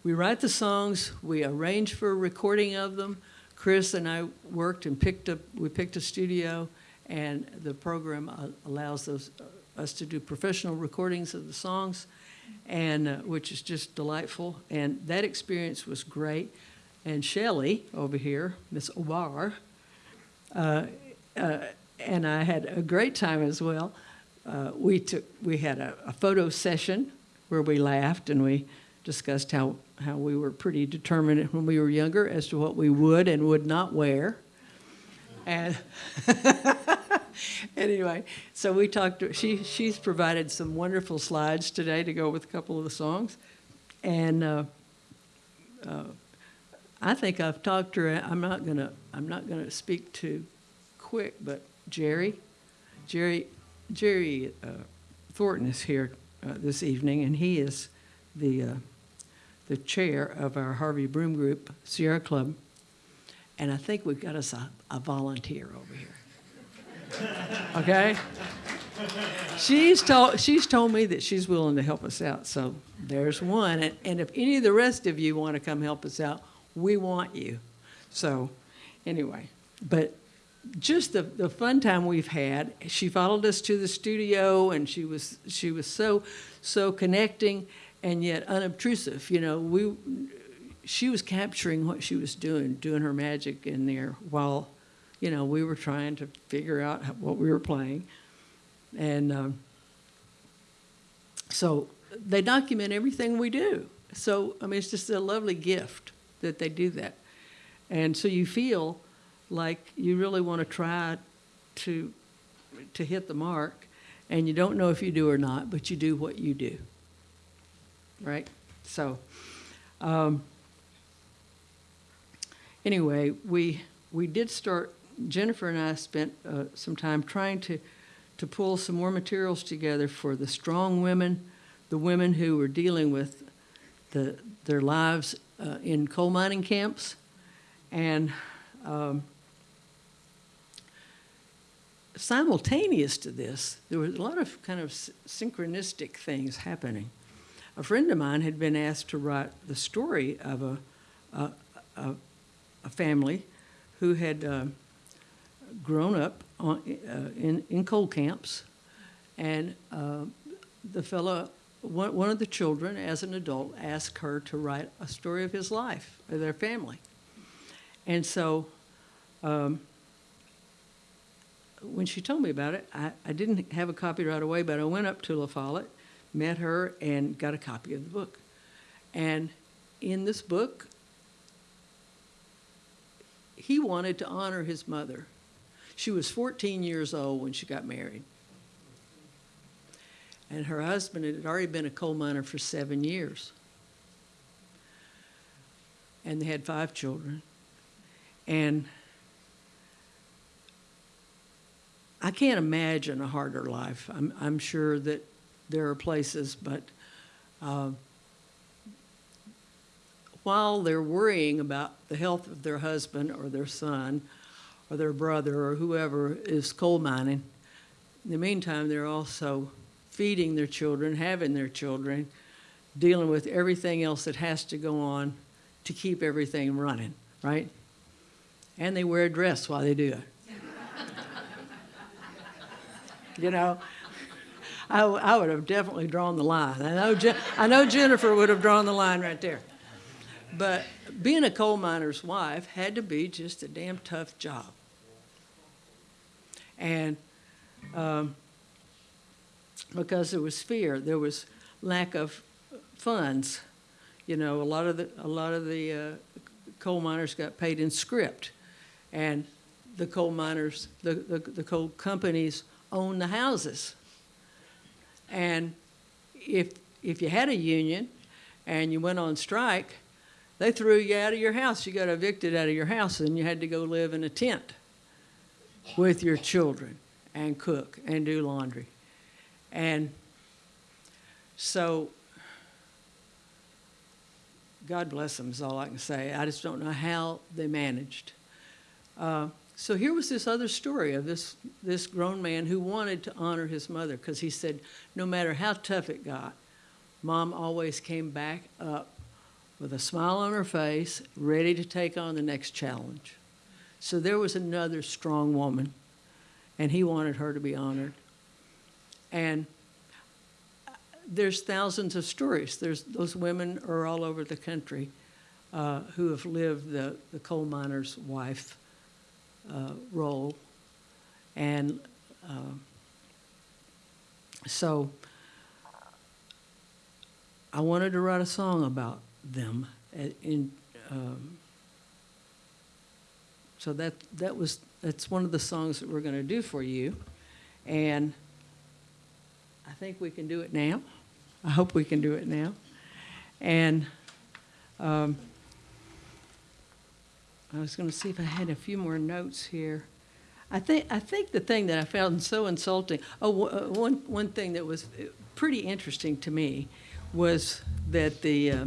we write the songs, we arrange for a recording of them. Chris and I worked and picked up, we picked a studio, and the program allows those, uh, us to do professional recordings of the songs, and uh, which is just delightful. And that experience was great. And Shelley over here, Miss Obar, uh, uh, and I had a great time as well. Uh, we took, we had a, a photo session where we laughed and we discussed how, how we were pretty determined when we were younger as to what we would and would not wear. And anyway, so we talked, to, she, she's provided some wonderful slides today to go with a couple of the songs. And uh, uh, I think I've talked to her, I'm not gonna, I'm not gonna speak too quick, but Jerry, Jerry, Jerry uh, Thornton is here uh, this evening, and he is the uh, the chair of our Harvey Broome Group Sierra Club, and I think we've got us a, a volunteer over here. Okay? She's told, she's told me that she's willing to help us out, so there's one. And, and if any of the rest of you want to come help us out, we want you. So, anyway, but just the, the fun time we've had. She followed us to the studio, and she was she was so so connecting and yet unobtrusive. You know, we, she was capturing what she was doing, doing her magic in there while, you know, we were trying to figure out what we were playing. And um, so they document everything we do. So, I mean, it's just a lovely gift that they do that. And so you feel like you really want to try to, to hit the mark, and you don't know if you do or not, but you do what you do. Right? So, um, anyway, we, we did start, Jennifer and I spent uh, some time trying to, to pull some more materials together for the strong women, the women who were dealing with the, their lives uh, in coal mining camps. And um, simultaneous to this, there was a lot of kind of synchronistic things happening. A friend of mine had been asked to write the story of a, a, a, a family who had uh, grown up on, uh, in, in coal camps, and uh, the fellow, one, one of the children, as an adult, asked her to write a story of his life, of their family. And so, um, when she told me about it, I, I didn't have a copy right away, but I went up to La Follette, met her, and got a copy of the book. And in this book, he wanted to honor his mother. She was 14 years old when she got married. And her husband had already been a coal miner for seven years. And they had five children. And I can't imagine a harder life. I'm, I'm sure that there are places, but uh, while they're worrying about the health of their husband or their son or their brother or whoever is coal mining, in the meantime, they're also feeding their children, having their children, dealing with everything else that has to go on to keep everything running, right? And they wear a dress while they do it. you know, I, I would have definitely drawn the line. I know, Je- I know Jennifer would have drawn the line right there. But being a coal miner's wife had to be just a damn tough job. And um, because there was fear, there was lack of funds. You know, a lot of the a lot of the uh, coal miners got paid in script, and the coal miners, the, the, the coal companies own the houses. And if if you had a union and you went on strike, they threw you out of your house. You got evicted out of your house, and you had to go live in a tent with your children and cook and do laundry. And so, God bless them is all I can say. I just don't know how they managed. Uh, so here was this other story of this, this grown man who wanted to honor his mother because he said, no matter how tough it got, mom always came back up with a smile on her face, ready to take on the next challenge. So there was another strong woman, and he wanted her to be honored. And there's thousands of stories. There's those women are all over the country uh, who have lived the, the coal miner's wife uh, role, and uh, so I wanted to write a song about them. uh, In, um, so that that was that's one of the songs that we're going to do for you, and I think we can do it now. I hope we can do it now, and um, I was going to see if I had a few more notes here. I think I think the thing that I found so insulting. Oh, uh, one one thing that was uh, pretty interesting to me was that the uh,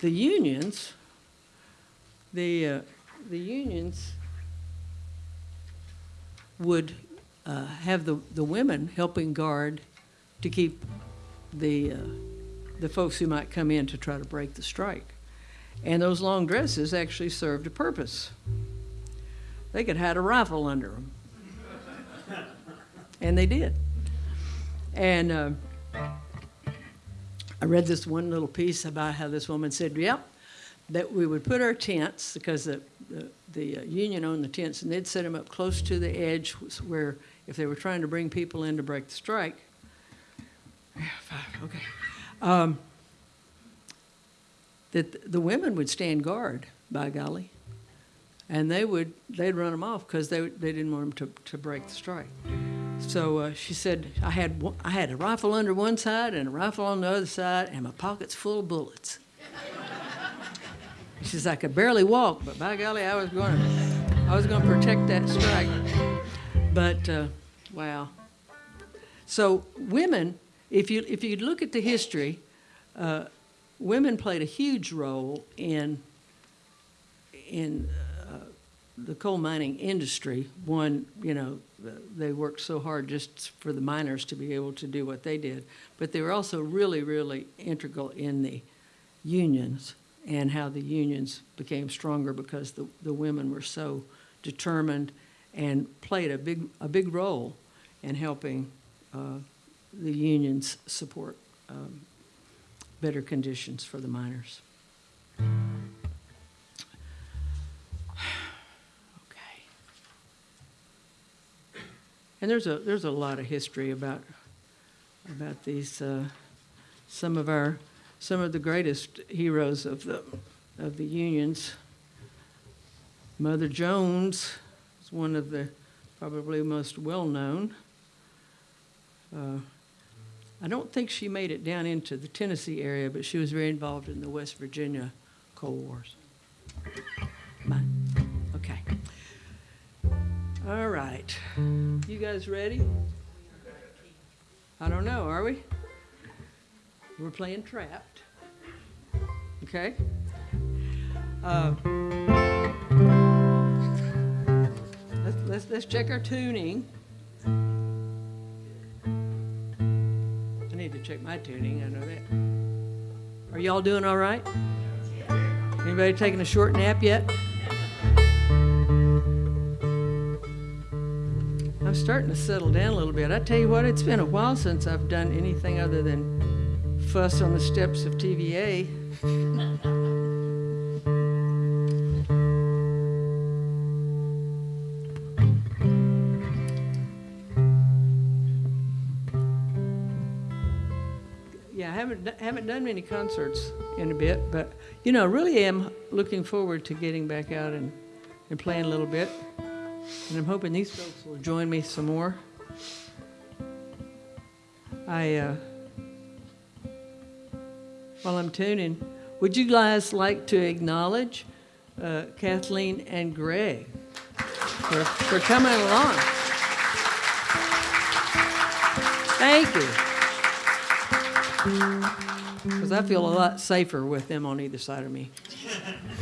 the unions, the uh, the unions would uh, have the, the women helping guard to keep the uh, the folks who might come in to try to break the strike, and those long dresses actually served a purpose. They could hide a rifle under them, and they did. And uh, I read this one little piece about how this woman said, "Yep, that we would put our tents because the the, the uh, union owned the tents, and they'd set them up close to the edge where if they were trying to bring people in to break the strike." Yeah, five, okay. Um, that the women would stand guard, by golly, and they would they'd run them off because they they didn't want them to, to break the strike. So uh, she said I had I had a rifle under one side and a rifle on the other side, and my pockets full of bullets. She says I could barely walk, but by golly, I was going to I was going to protect that strike. But uh, wow. So women, if you if you look at the history, uh, women played a huge role in in uh, the coal mining industry. One, you know, they worked so hard just for the miners to be able to do what they did, but they were also really, really integral in the unions and how the unions became stronger because the, the women were so determined and played a big a big role in helping uh, the unions support um, better conditions for the miners. Okay. And there's a there's a lot of history about about these uh, some of our some of the greatest heroes of the of the unions. Mother Jones is one of the probably most well known. Uh, I don't think she made it down into the Tennessee area, but she was very involved in the West Virginia Coal Wars. Okay. All right. You guys ready? I don't know, are we? We're playing Trapped. Okay? Uh, let's, let's, let's check our tuning. Need to check my tuning, I know that. Are y'all doing all right? Anybody taking a short nap yet? I'm starting to settle down a little bit. I tell you what, it's been a while since I've done anything other than fuss on the steps of TVA. haven't haven't done many concerts in a bit, but you know, really am looking forward to getting back out and, and playing a little bit. And I'm hoping these folks will join me some more. I, uh, while I'm tuning, would you guys like to acknowledge uh, Kathleen and Greg for, for coming along? Thank you. Because I feel a lot safer with them on either side of me.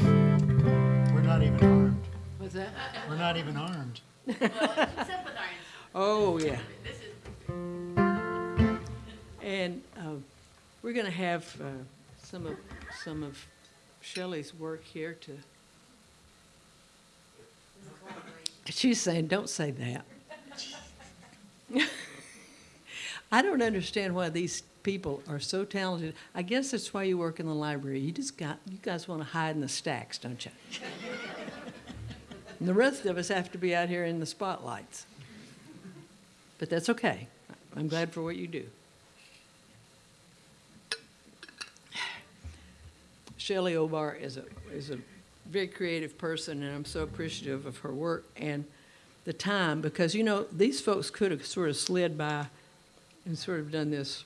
We're not even armed. What's that? We're not even armed. Oh, yeah. And uh, we're going to have uh, some of, some of Shelley's work here to. She's saying, don't say that. I don't understand why these people are so talented. I guess that's why you work in the library. You just got, you guys want to hide in the stacks, don't you? And the rest of us have to be out here in the spotlights. But that's okay. I'm glad for what you do. Shelley Obar is a, is a very creative person, and I'm so appreciative of her work and the time because, you know, these folks could have sort of slid by and sort of done this,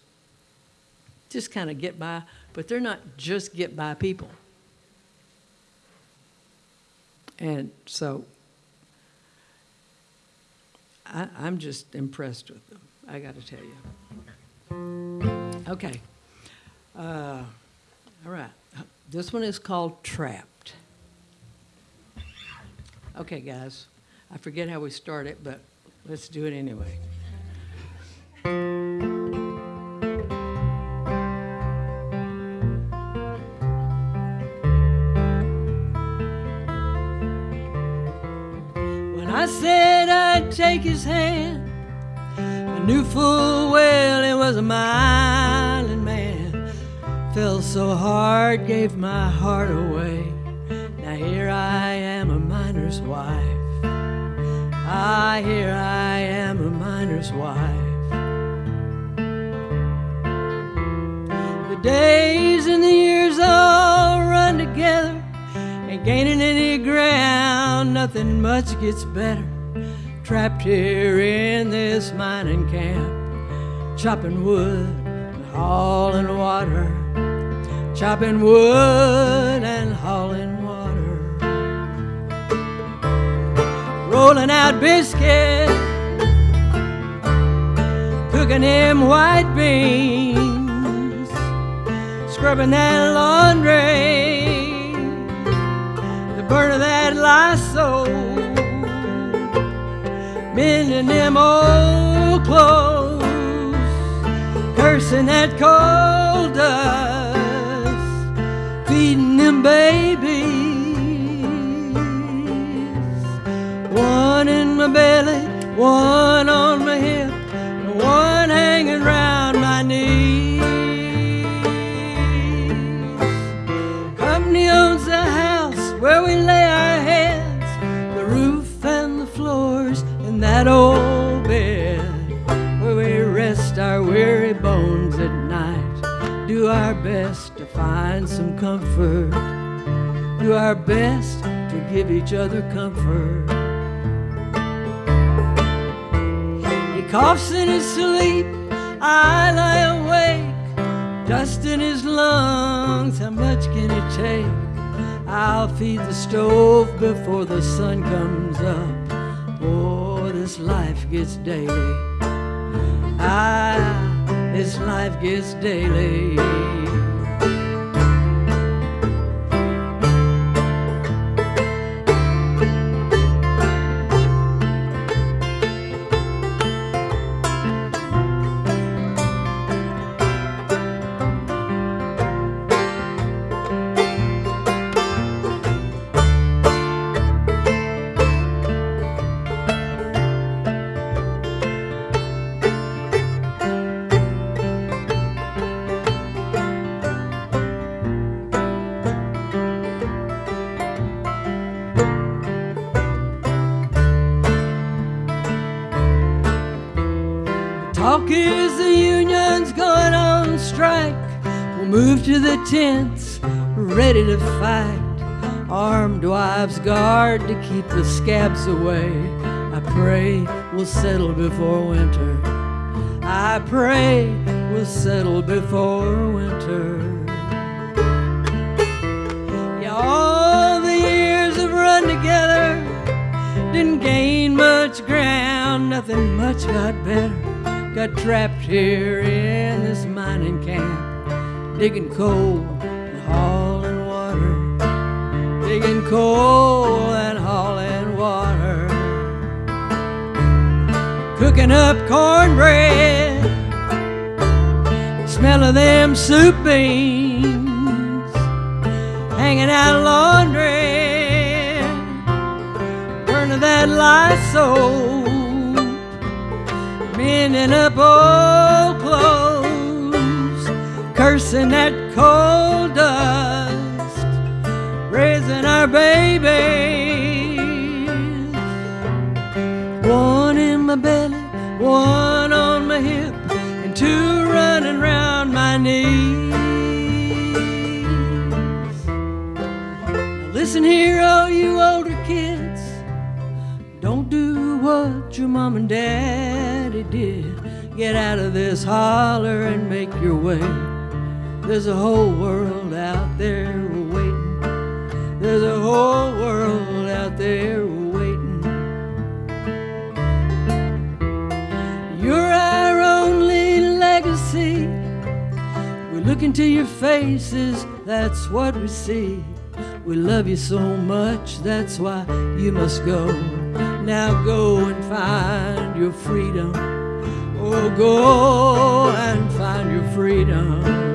just kind of get by, but they're not just get by people. And so I, I'm just impressed with them, I got to tell you. Okay. Uh, all right. This one is called Trapped. Okay, guys. I forget how we start it, but let's do it anyway. Take his hand, I knew full well it was a island man. Fell so hard, gave my heart away. Now here I am, a miner's wife. Ah, here I am, a miner's wife. The days and the years all run together, ain't gaining any ground, nothing much gets better. Trapped here in this mining camp, chopping wood and hauling water, chopping wood and hauling water, rolling out biscuits, cooking them white beans, scrubbing that laundry the burn of that Lysol, mending them old clothes, cursing that coal dust, feeding them babies. One in my belly, one on my hip, to find some comfort, do our best to give each other comfort. He coughs in his sleep, I lie awake, dust in his lungs, how much can it take? I'll feed the stove before the sun comes up. Oh, this life gets daily. Ah, this life gets daily. Armed guard to keep the scabs away. I pray we'll settle before winter. I pray we'll settle before winter. Yeah, all the years have run together, didn't gain much ground, nothing much got better. Got trapped here in this mining camp, digging coal coal and hauling water, cooking up cornbread, smell of them soup beans, hanging out laundry, burning that Lysol mending up old clothes, cursing that cold dust, our babies. One in my belly, one on my hip, and two running round my knees. Now listen here, all you older kids. Don't do what your mom and daddy did. Get out of this holler and make your way. There's a whole world out there. There's a whole world out there waiting. You're our only legacy. We look into your faces, that's what we see. We love you so much, that's why you must go. Now go and find your freedom. Oh, go and find your freedom.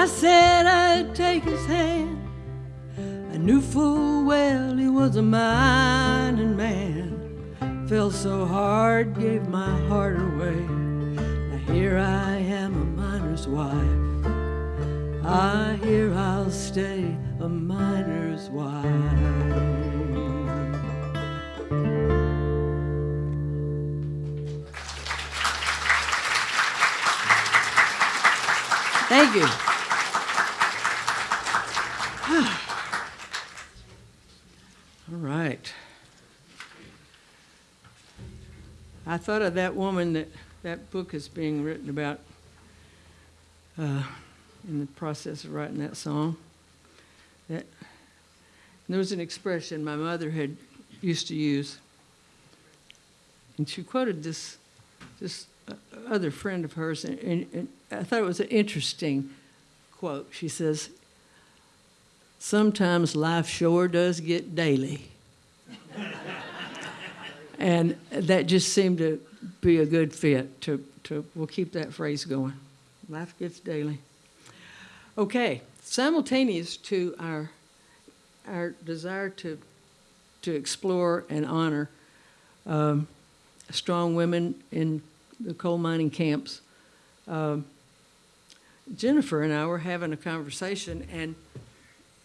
I said I'd take his hand, I knew full well he was a mining man. Fell so hard, gave my heart away. Now here I am, a miner's wife. Ah, I hear I'll stay a miner's wife. Thank you. right. I thought of that woman that that book is being written about uh, in the process of writing that song. That there was an expression my mother had used to use, and she quoted this this other friend of hers, and, and, and I thought it was an interesting quote. She says, "Sometimes life sure does get daily." And that just seemed to be a good fit to, to we'll keep that phrase going. Life gets daily. Okay simultaneous to our our desire to to explore and honor um, strong women in the coal mining camps. Um, jennifer and i were having a conversation and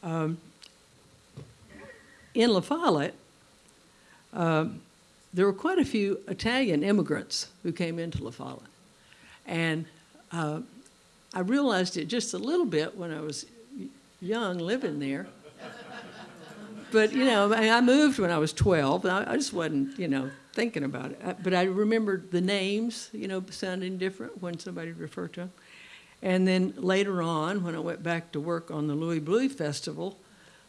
um, in la follette um, there were quite a few Italian immigrants who came into La. And uh, I realized it just a little bit when I was young living there. But, you know, I moved when I was 12. I, I just wasn't, you know, thinking about it. But I remembered the names, you know, sounding different when somebody referred to them. And then later on, when I went back to work on the Louie Bluie Festival,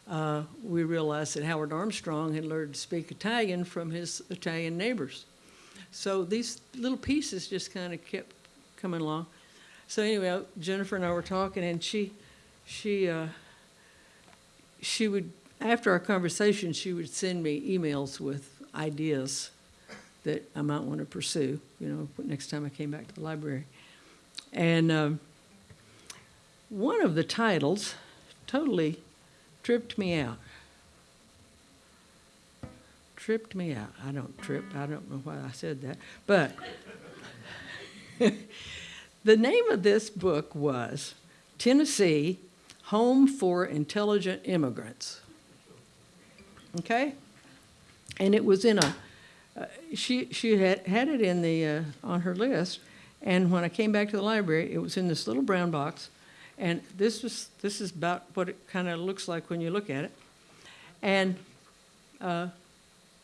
uh, we realized that Howard Armstrong had learned to speak Italian from his Italian neighbors. So these little pieces just kind of kept coming along. So anyway, Jennifer and I were talking, and she, she, uh, she would after our conversation, she would send me emails with ideas that I might want to pursue. You know, next time I came back to the library, and um, one of the titles totally tripped me out. Tripped me out. I don't trip. I don't know why I said that. But the name of this book was Tennessee Home for Intelligent Immigrants. Okay? And it was in a, uh, she, she had, had it in the, uh, on her list. And when I came back to the library, it was in this little brown box and this was this is about what it kind of looks like when you look at it. And uh,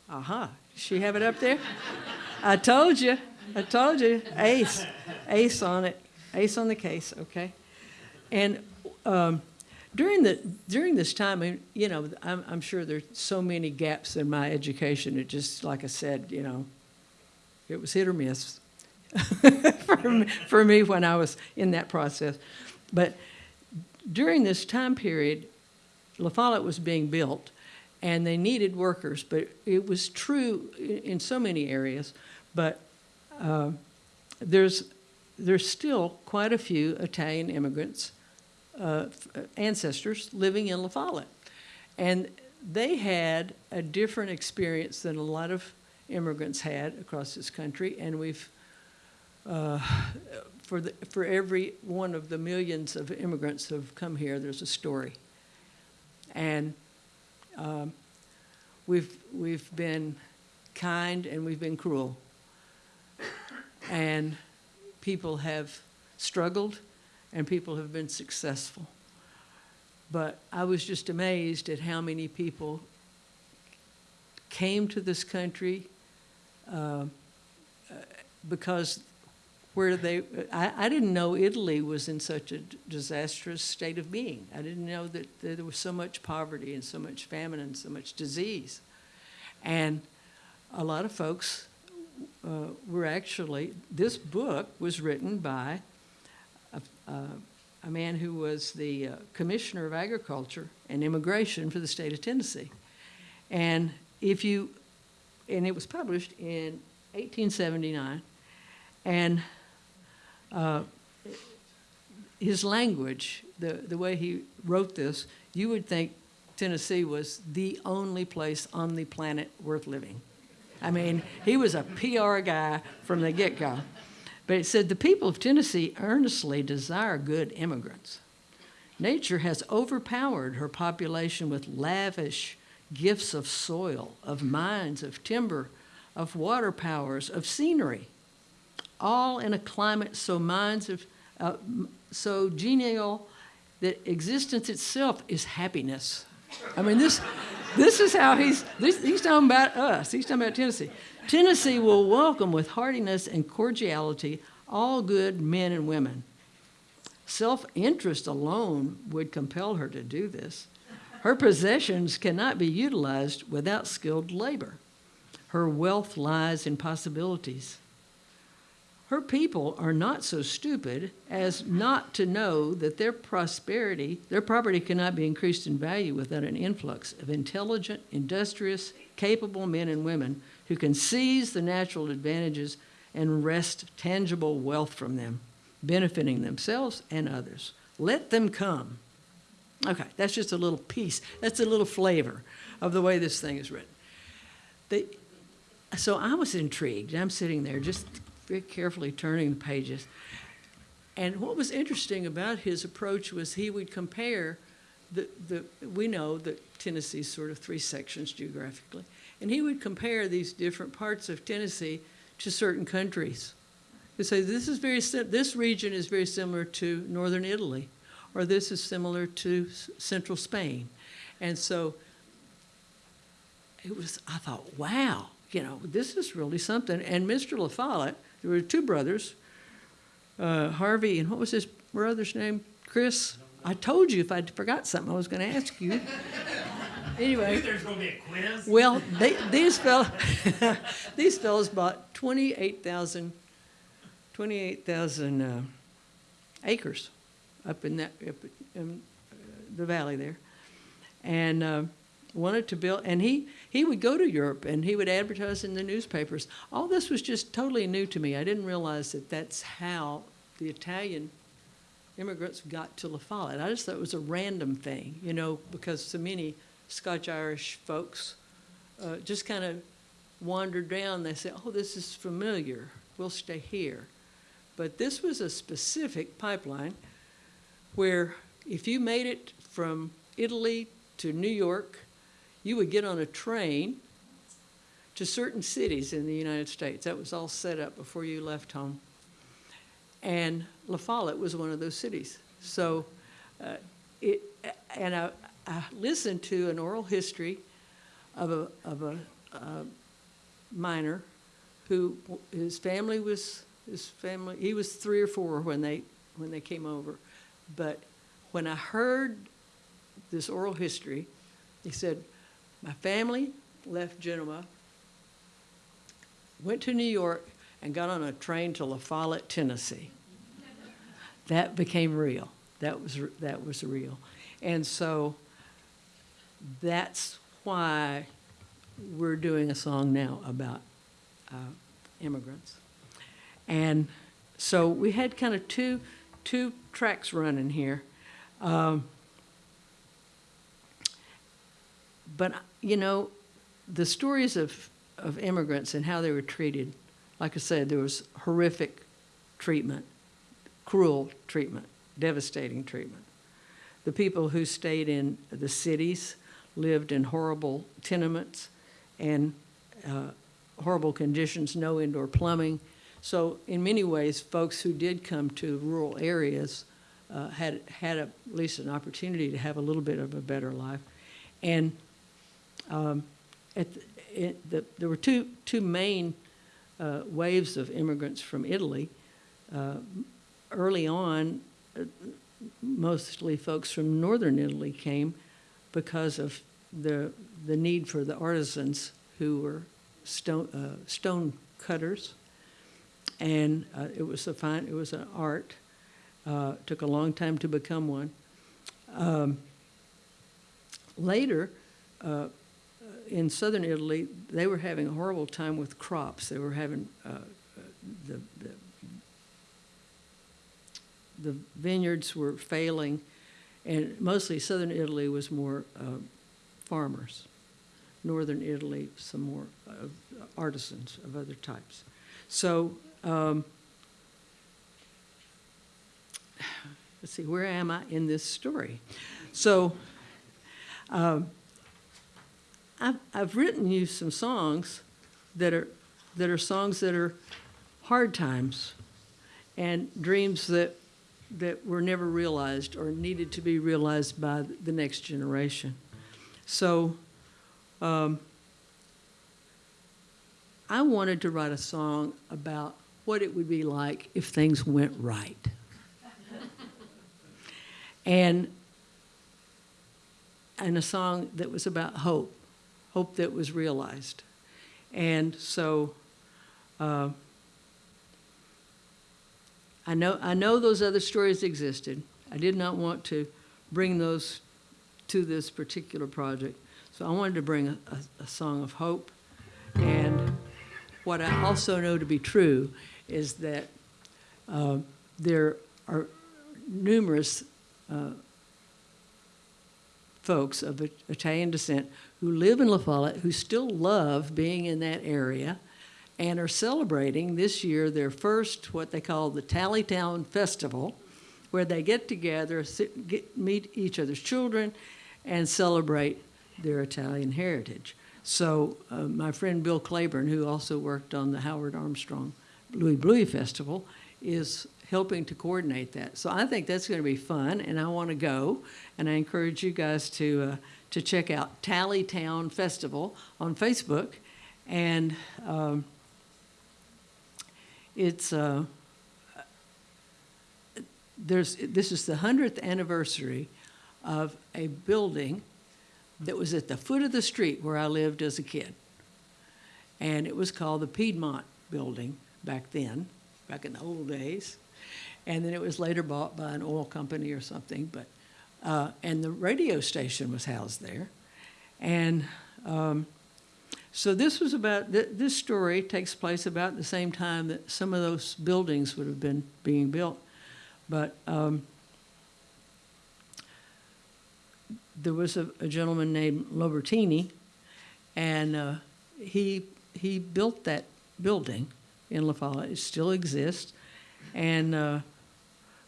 aha, she have it up there? I told you. I told you. Ace. Ace on it. Ace on the case, okay? And um, during the during this time, you know, I'm, I'm sure there's so many gaps in my education. It just, like I said, you know, it was hit or miss for, me, for me when I was in that process. But during this time period, La Follette was being built and they needed workers, but it was true in so many areas. But uh, there's, there's still quite a few Italian immigrants, uh, ancestors living in La Follette. And they had a different experience than a lot of immigrants had across this country, and we've uh, for, the, for every one of the millions of immigrants who have come here, there's a story. And um, we've, we've been kind and we've been cruel. And people have struggled and people have been successful. But I was just amazed at how many people came to this country uh, because where they, I, I, didn't know Italy was in such a disastrous state of being. I didn't know that, that, there was so much poverty and so much famine and so much disease. And a lot of folks uh, were actually, this book was written by a, a man who was the uh, Commissioner of Agriculture and Immigration for the state of Tennessee. And if you, and it was published in 1879, and uh, his language, the, the way he wrote this, you would think Tennessee was the only place on the planet worth living. I mean, he was a PR guy from the get go. But it said the people of Tennessee earnestly desire good immigrants. Nature has overpowered her population with lavish gifts of soil, of mines, of timber, of water powers, of scenery all in a climate so minds of, uh, so genial that existence itself is happiness. I mean, this, this is how he's, this, he's talking about us. He's talking about Tennessee. Tennessee will welcome with heartiness and cordiality all good men and women. Self interest alone would compel her to do this. Her possessions cannot be utilized without skilled labor. Her wealth lies in possibilities. Her people are not so stupid as not to know that their prosperity, their property cannot be increased in value without an influx of intelligent, industrious, capable men and women who can seize the natural advantages and wrest tangible wealth from them, benefiting themselves and others. Let them come. Okay, that's just a little piece. That's a little flavor of the way this thing is written. The, so I was intrigued. I'm sitting there just very carefully turning the pages. And what was interesting about his approach was he would compare the, the we know that Tennessee's sort of three sections geographically, and he would compare these different parts of Tennessee to certain countries. He'd say this is very this region is very similar to northern Italy, or this is similar to central Spain, and so it was. I thought, wow, you know, this is really something. And Mr. La Follette, there were two brothers, uh, Harvey, and what was his brother's name? Chris. I told you if I forgot something, I was going to ask you. anyway, There's going to be a quiz. well, they, these fellows, these fellows bought 28,000 28,000 uh, acres up in that up in uh, the valley there, and uh, wanted to build. And he he would go to Europe and he would advertise in the newspapers. All this was just totally new to me. I didn't realize that that's how the Italian immigrants got to La Follette. I just thought it was a random thing, you know, because so many Scotch Irish folks uh, just kind of wandered down. They said, "Oh, this is familiar. We'll stay here." But this was a specific pipeline where if you made it from Italy to New York, you would get on a train to certain cities in the United States. That was all set up before you left home. And La Follette was one of those cities. So, uh, it, and I, I listened to an oral history of a, of a, uh miner who his family was his family he was three or four when they when they came over but when i heard this oral history he said my family left genoa went to new york and got on a train to la follette tennessee that became real that was that was real and so that's why we're doing a song now about uh, immigrants. And so we had kind of two, two tracks running here. Um, but, you know, the stories of, of immigrants and how they were treated, like I said, there was horrific treatment, cruel treatment, devastating treatment. The people who stayed in the cities lived in horrible tenements and uh, horrible conditions, no indoor plumbing. So in many ways, folks who did come to rural areas uh, had had a, at least an opportunity to have a little bit of a better life. And um, at the, the, there were two two main uh, waves of immigrants from Italy. Uh, early on, uh, mostly folks from northern Italy came because of the the need for the artisans who were stone uh, stone cutters, and uh, it was a fine it was an art. Took a long time to become one. Um, later, in southern Italy, they were having a horrible time with crops. They were having uh, the, the the vineyards were failing, and mostly southern Italy was more uh, farmers. Northern Italy, some more uh, artisans of other types. So, um, let's see, where am I in this story? So, um, I've, I've written you some songs that are that are songs that are hard times and dreams that that were never realized or needed to be realized by the next generation. So, um, I wanted to write a song about what it would be like if things went right. and and a song that was about hope, hope that was realized. And so uh, I know I know those other stories existed. I did not want to bring those to this particular project. So I wanted to bring a, a, a song of hope. And what I also know to be true is that uh, there are numerous uh, folks of Italian descent who live in La Follette who still love being in that area and are celebrating this year their first, what they call the Tallytown Festival, where they get together, sit, get, meet each other's children, and celebrate their Italian heritage. So uh, my friend Bill Claiborne, who also worked on the Howard Armstrong Louie Bluie Festival, is helping to coordinate that. So I think that's going to be fun, and I want to go. And I encourage you guys to uh, to check out Tallytown Festival on Facebook, and um, it's uh, there's this is the hundredth anniversary of a building that was at the foot of the street where I lived as a kid. And it was called the Piedmont Building back then, back in the old days. And then it was later bought by an oil company or something. But uh, and the radio station was housed there. And um, so this was about th this story takes place about the same time that some of those buildings would have been being built. But um, there was a, a gentleman named Lobertini, and uh, he he built that building in La. It still exists, and uh,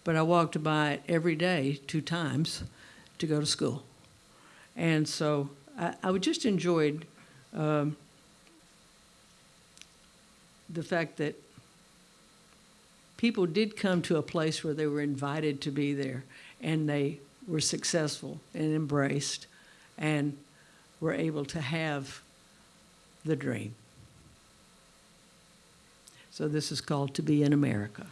but I walked by it every day two times to go to school, and so I, I just enjoyed um, the fact that people did come to a place where they were invited to be there, and they were successful and embraced and were able to have the dream. So this is called To Be in America.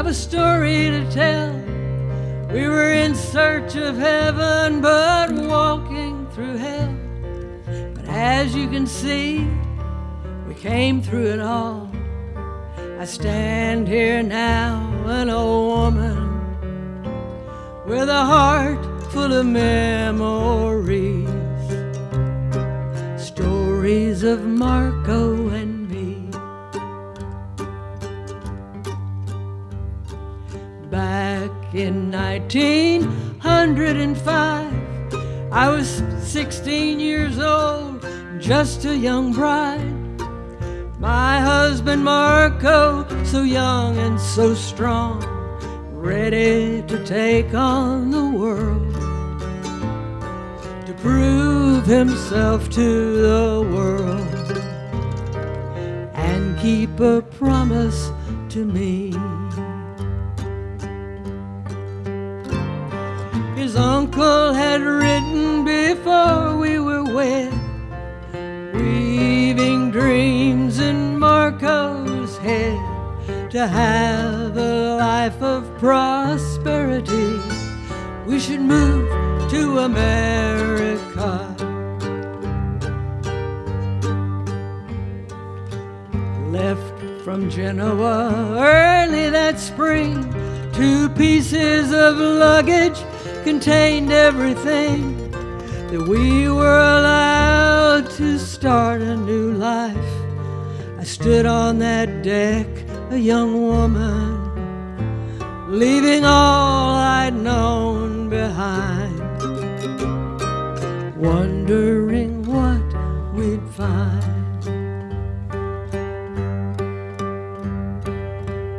I have a story to tell. We were in search of heaven, but walking through hell. But as you can see, we came through it all. I stand here now, an old woman, with a heart full of memories. Stories of Marco Back in 1905, I was 16 years old, just a young bride. My husband Marco, so young and so strong, ready to take on the world, to prove himself to the world, and keep a promise to me. Uncle had written before we were wed, weaving dreams in Marco's head to have a life of prosperity. We should move to America. Left from Genoa early that spring, two pieces of luggage contained everything that we were allowed to start a new life. I stood on that deck, a young woman, leaving all I'd known behind, wondering what we'd find.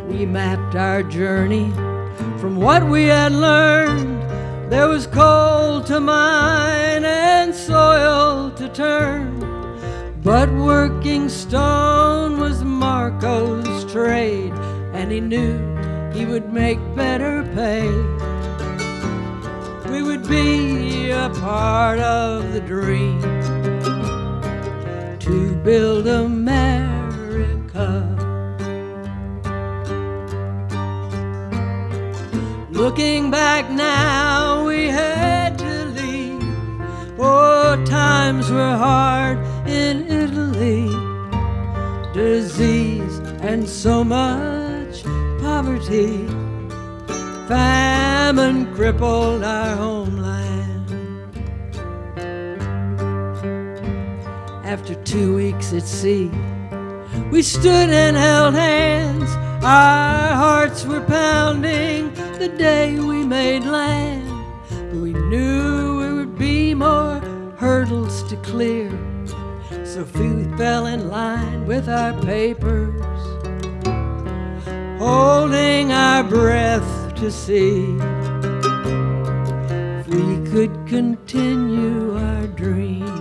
We mapped our journey from what we had learned There was coal to mine and soil to turn, but working stone was Marco's trade, and he knew he would make better pay. We would be a part of the dream to build America. Looking back now, we had to leave. Oh, times were hard in Italy. Disease and so much poverty. Famine crippled our homeland. After two weeks at sea, we stood and held hands. Our hearts were pounding the day we made land. But we knew there would be more hurdles to clear. So we fell in line with our papers, holding our breath to see if we could continue our dream.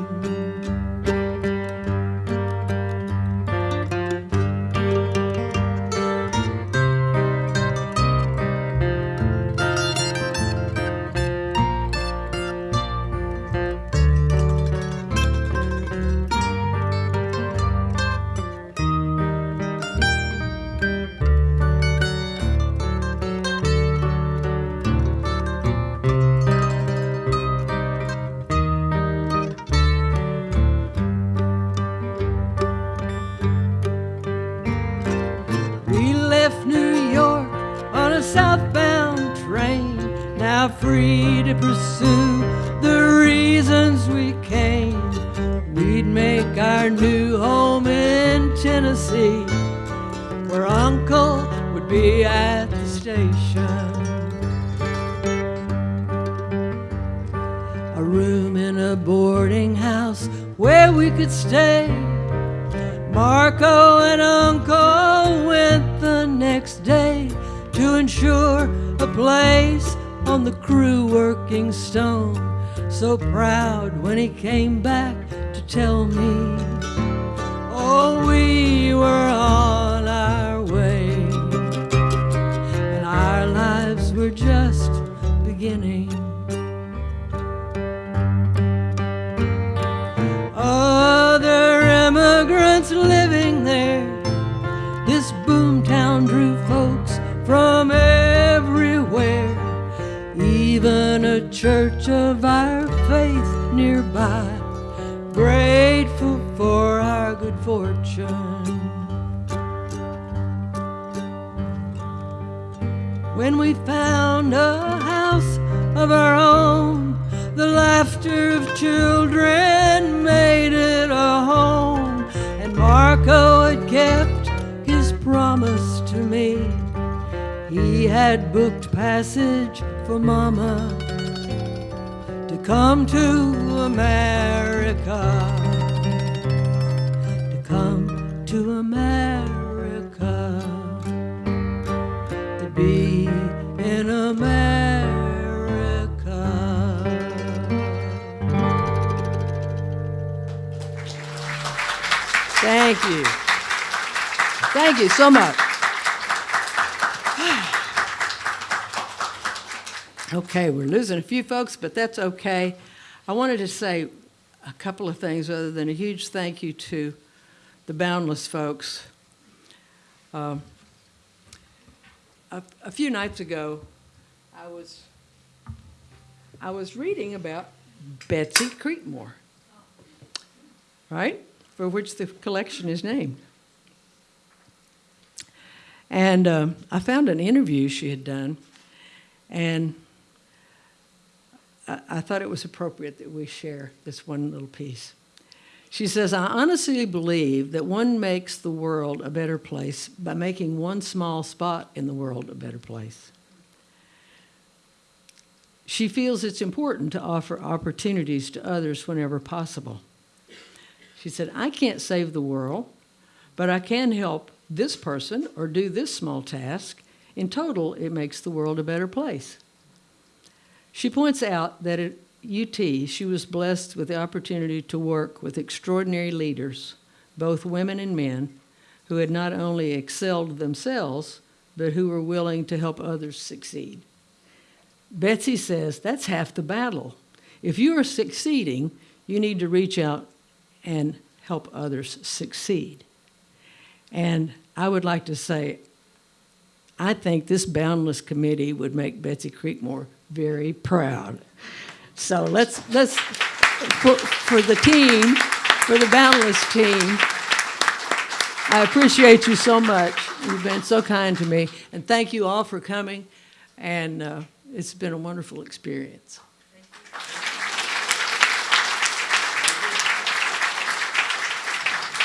Where we could stay. Marco and Uncle went the next day to ensure a place on the crew working stone. So proud when he came back to tell me, oh, we were on our way, and our lives were just beginning. Church of our faith nearby, grateful for our good fortune. When we found a house of our own, the laughter of children made it a home. And Marco had kept his promise to me. He had booked passage for Mama come to America. To come to America to be in America. Thank you. Thank you so much. Okay, we're losing a few folks, but that's okay. I wanted to say a couple of things other than a huge thank you to the Boundless folks. Um, a, a few nights ago, I was I was reading about Betsey Creekmore, right, for which the collection is named. And um, I found an interview she had done, and I, thought it was appropriate that we share this one little piece. She says, I honestly believe that one makes the world a better place by making one small spot in the world a better place. She feels it's important to offer opportunities to others whenever possible. She said, I can't save the world, but I can help this person or do this small task. In total, it makes the world a better place. She points out that at UT, she was blessed with the opportunity to work with extraordinary leaders, both women and men, who had not only excelled themselves, but who were willing to help others succeed. Betsey says that's half the battle. If you are succeeding, you need to reach out and help others succeed. And I would like to say, I think this Boundless Committee would make Betsey Creekmore very proud. So let's, let's, for, for the team, for the Boundless team, I appreciate you so much. You've been so kind to me. And thank you all for coming. And uh, it's been a wonderful experience. Thank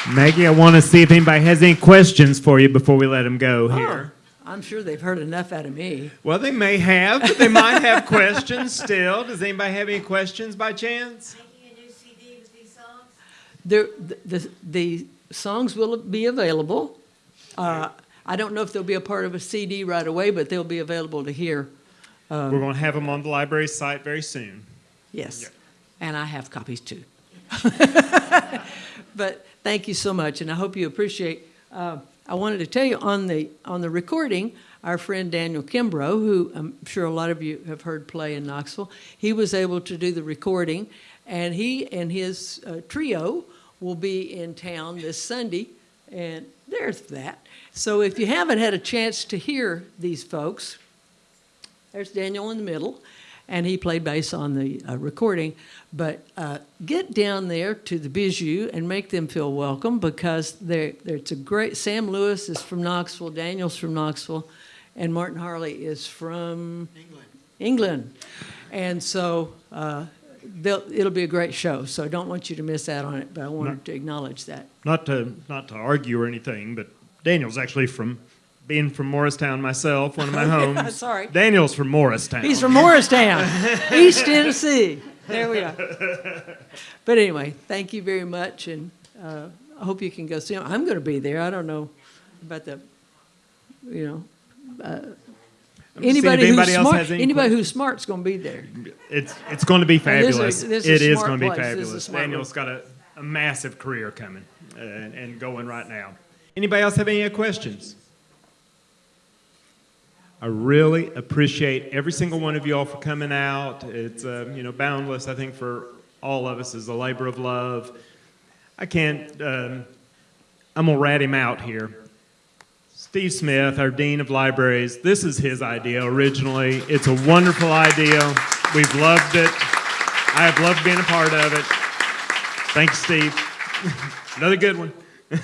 you. Maggie, I want to see if anybody has any questions for you before we let them go here. Oh, I'm sure they've heard enough out of me. Well, they may have, but they might have questions still. Does anybody have any questions by chance? Making a new CD with these songs? There, the, the, the songs will be available. Uh, I don't know if they'll be a part of a CD right away, but they'll be available to hear. We're going to have them on the library site very soon. Yes. Yeah. And I have copies too. but thank you so much, and I hope you appreciate. Uh, I wanted to tell you on the on the recording, our friend Daniel Kimbro, who I'm sure a lot of you have heard play in Knoxville, he was able to do the recording, and he and his uh, trio will be in town this Sunday, and there's that. So if you haven't had a chance to hear these folks, there's Daniel in the middle, and he played bass on the uh, recording. But uh, get down there to the Bijou and make them feel welcome because they're, they're, it's a great. Sam Lewis is from Knoxville, Daniel's from Knoxville, and Martin Harley is from England. England. And so uh, it'll be a great show. So I don't want you to miss out on it, but I wanted to acknowledge that. Not to not to argue or anything, but Daniel's actually from being from Morristown myself, one of my homes. Sorry. Daniel's from Morristown. He's from Morristown, East Tennessee. There we are. But anyway, thank you very much, and uh, I hope you can go see him. I'm going to be there. I don't know about the, you know, uh, I'm just seeing if anybody who's anybody else smart. has any Anybody who's smart's going to be there. It's it's going to be And this is- fabulous. this is It a is smart going to be place. This is a fabulous. smart Daniel's got a, a massive career coming uh, and, and going right now. Anybody else have any questions? I really appreciate every single one of you all for coming out. It's uh, you know boundless. I think for all of us is a labor of love. I can't. Um, I'm gonna rat him out here. Steve Smith, our Dean of Libraries, this is his idea originally. It's a wonderful idea. We've loved it. I have loved being a part of it. Thanks, Steve. Another good one.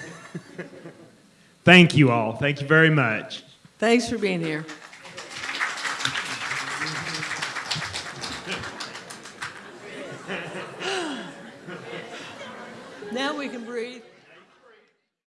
Thank you all. Thank you very much. Thanks for being here. Now we can breathe.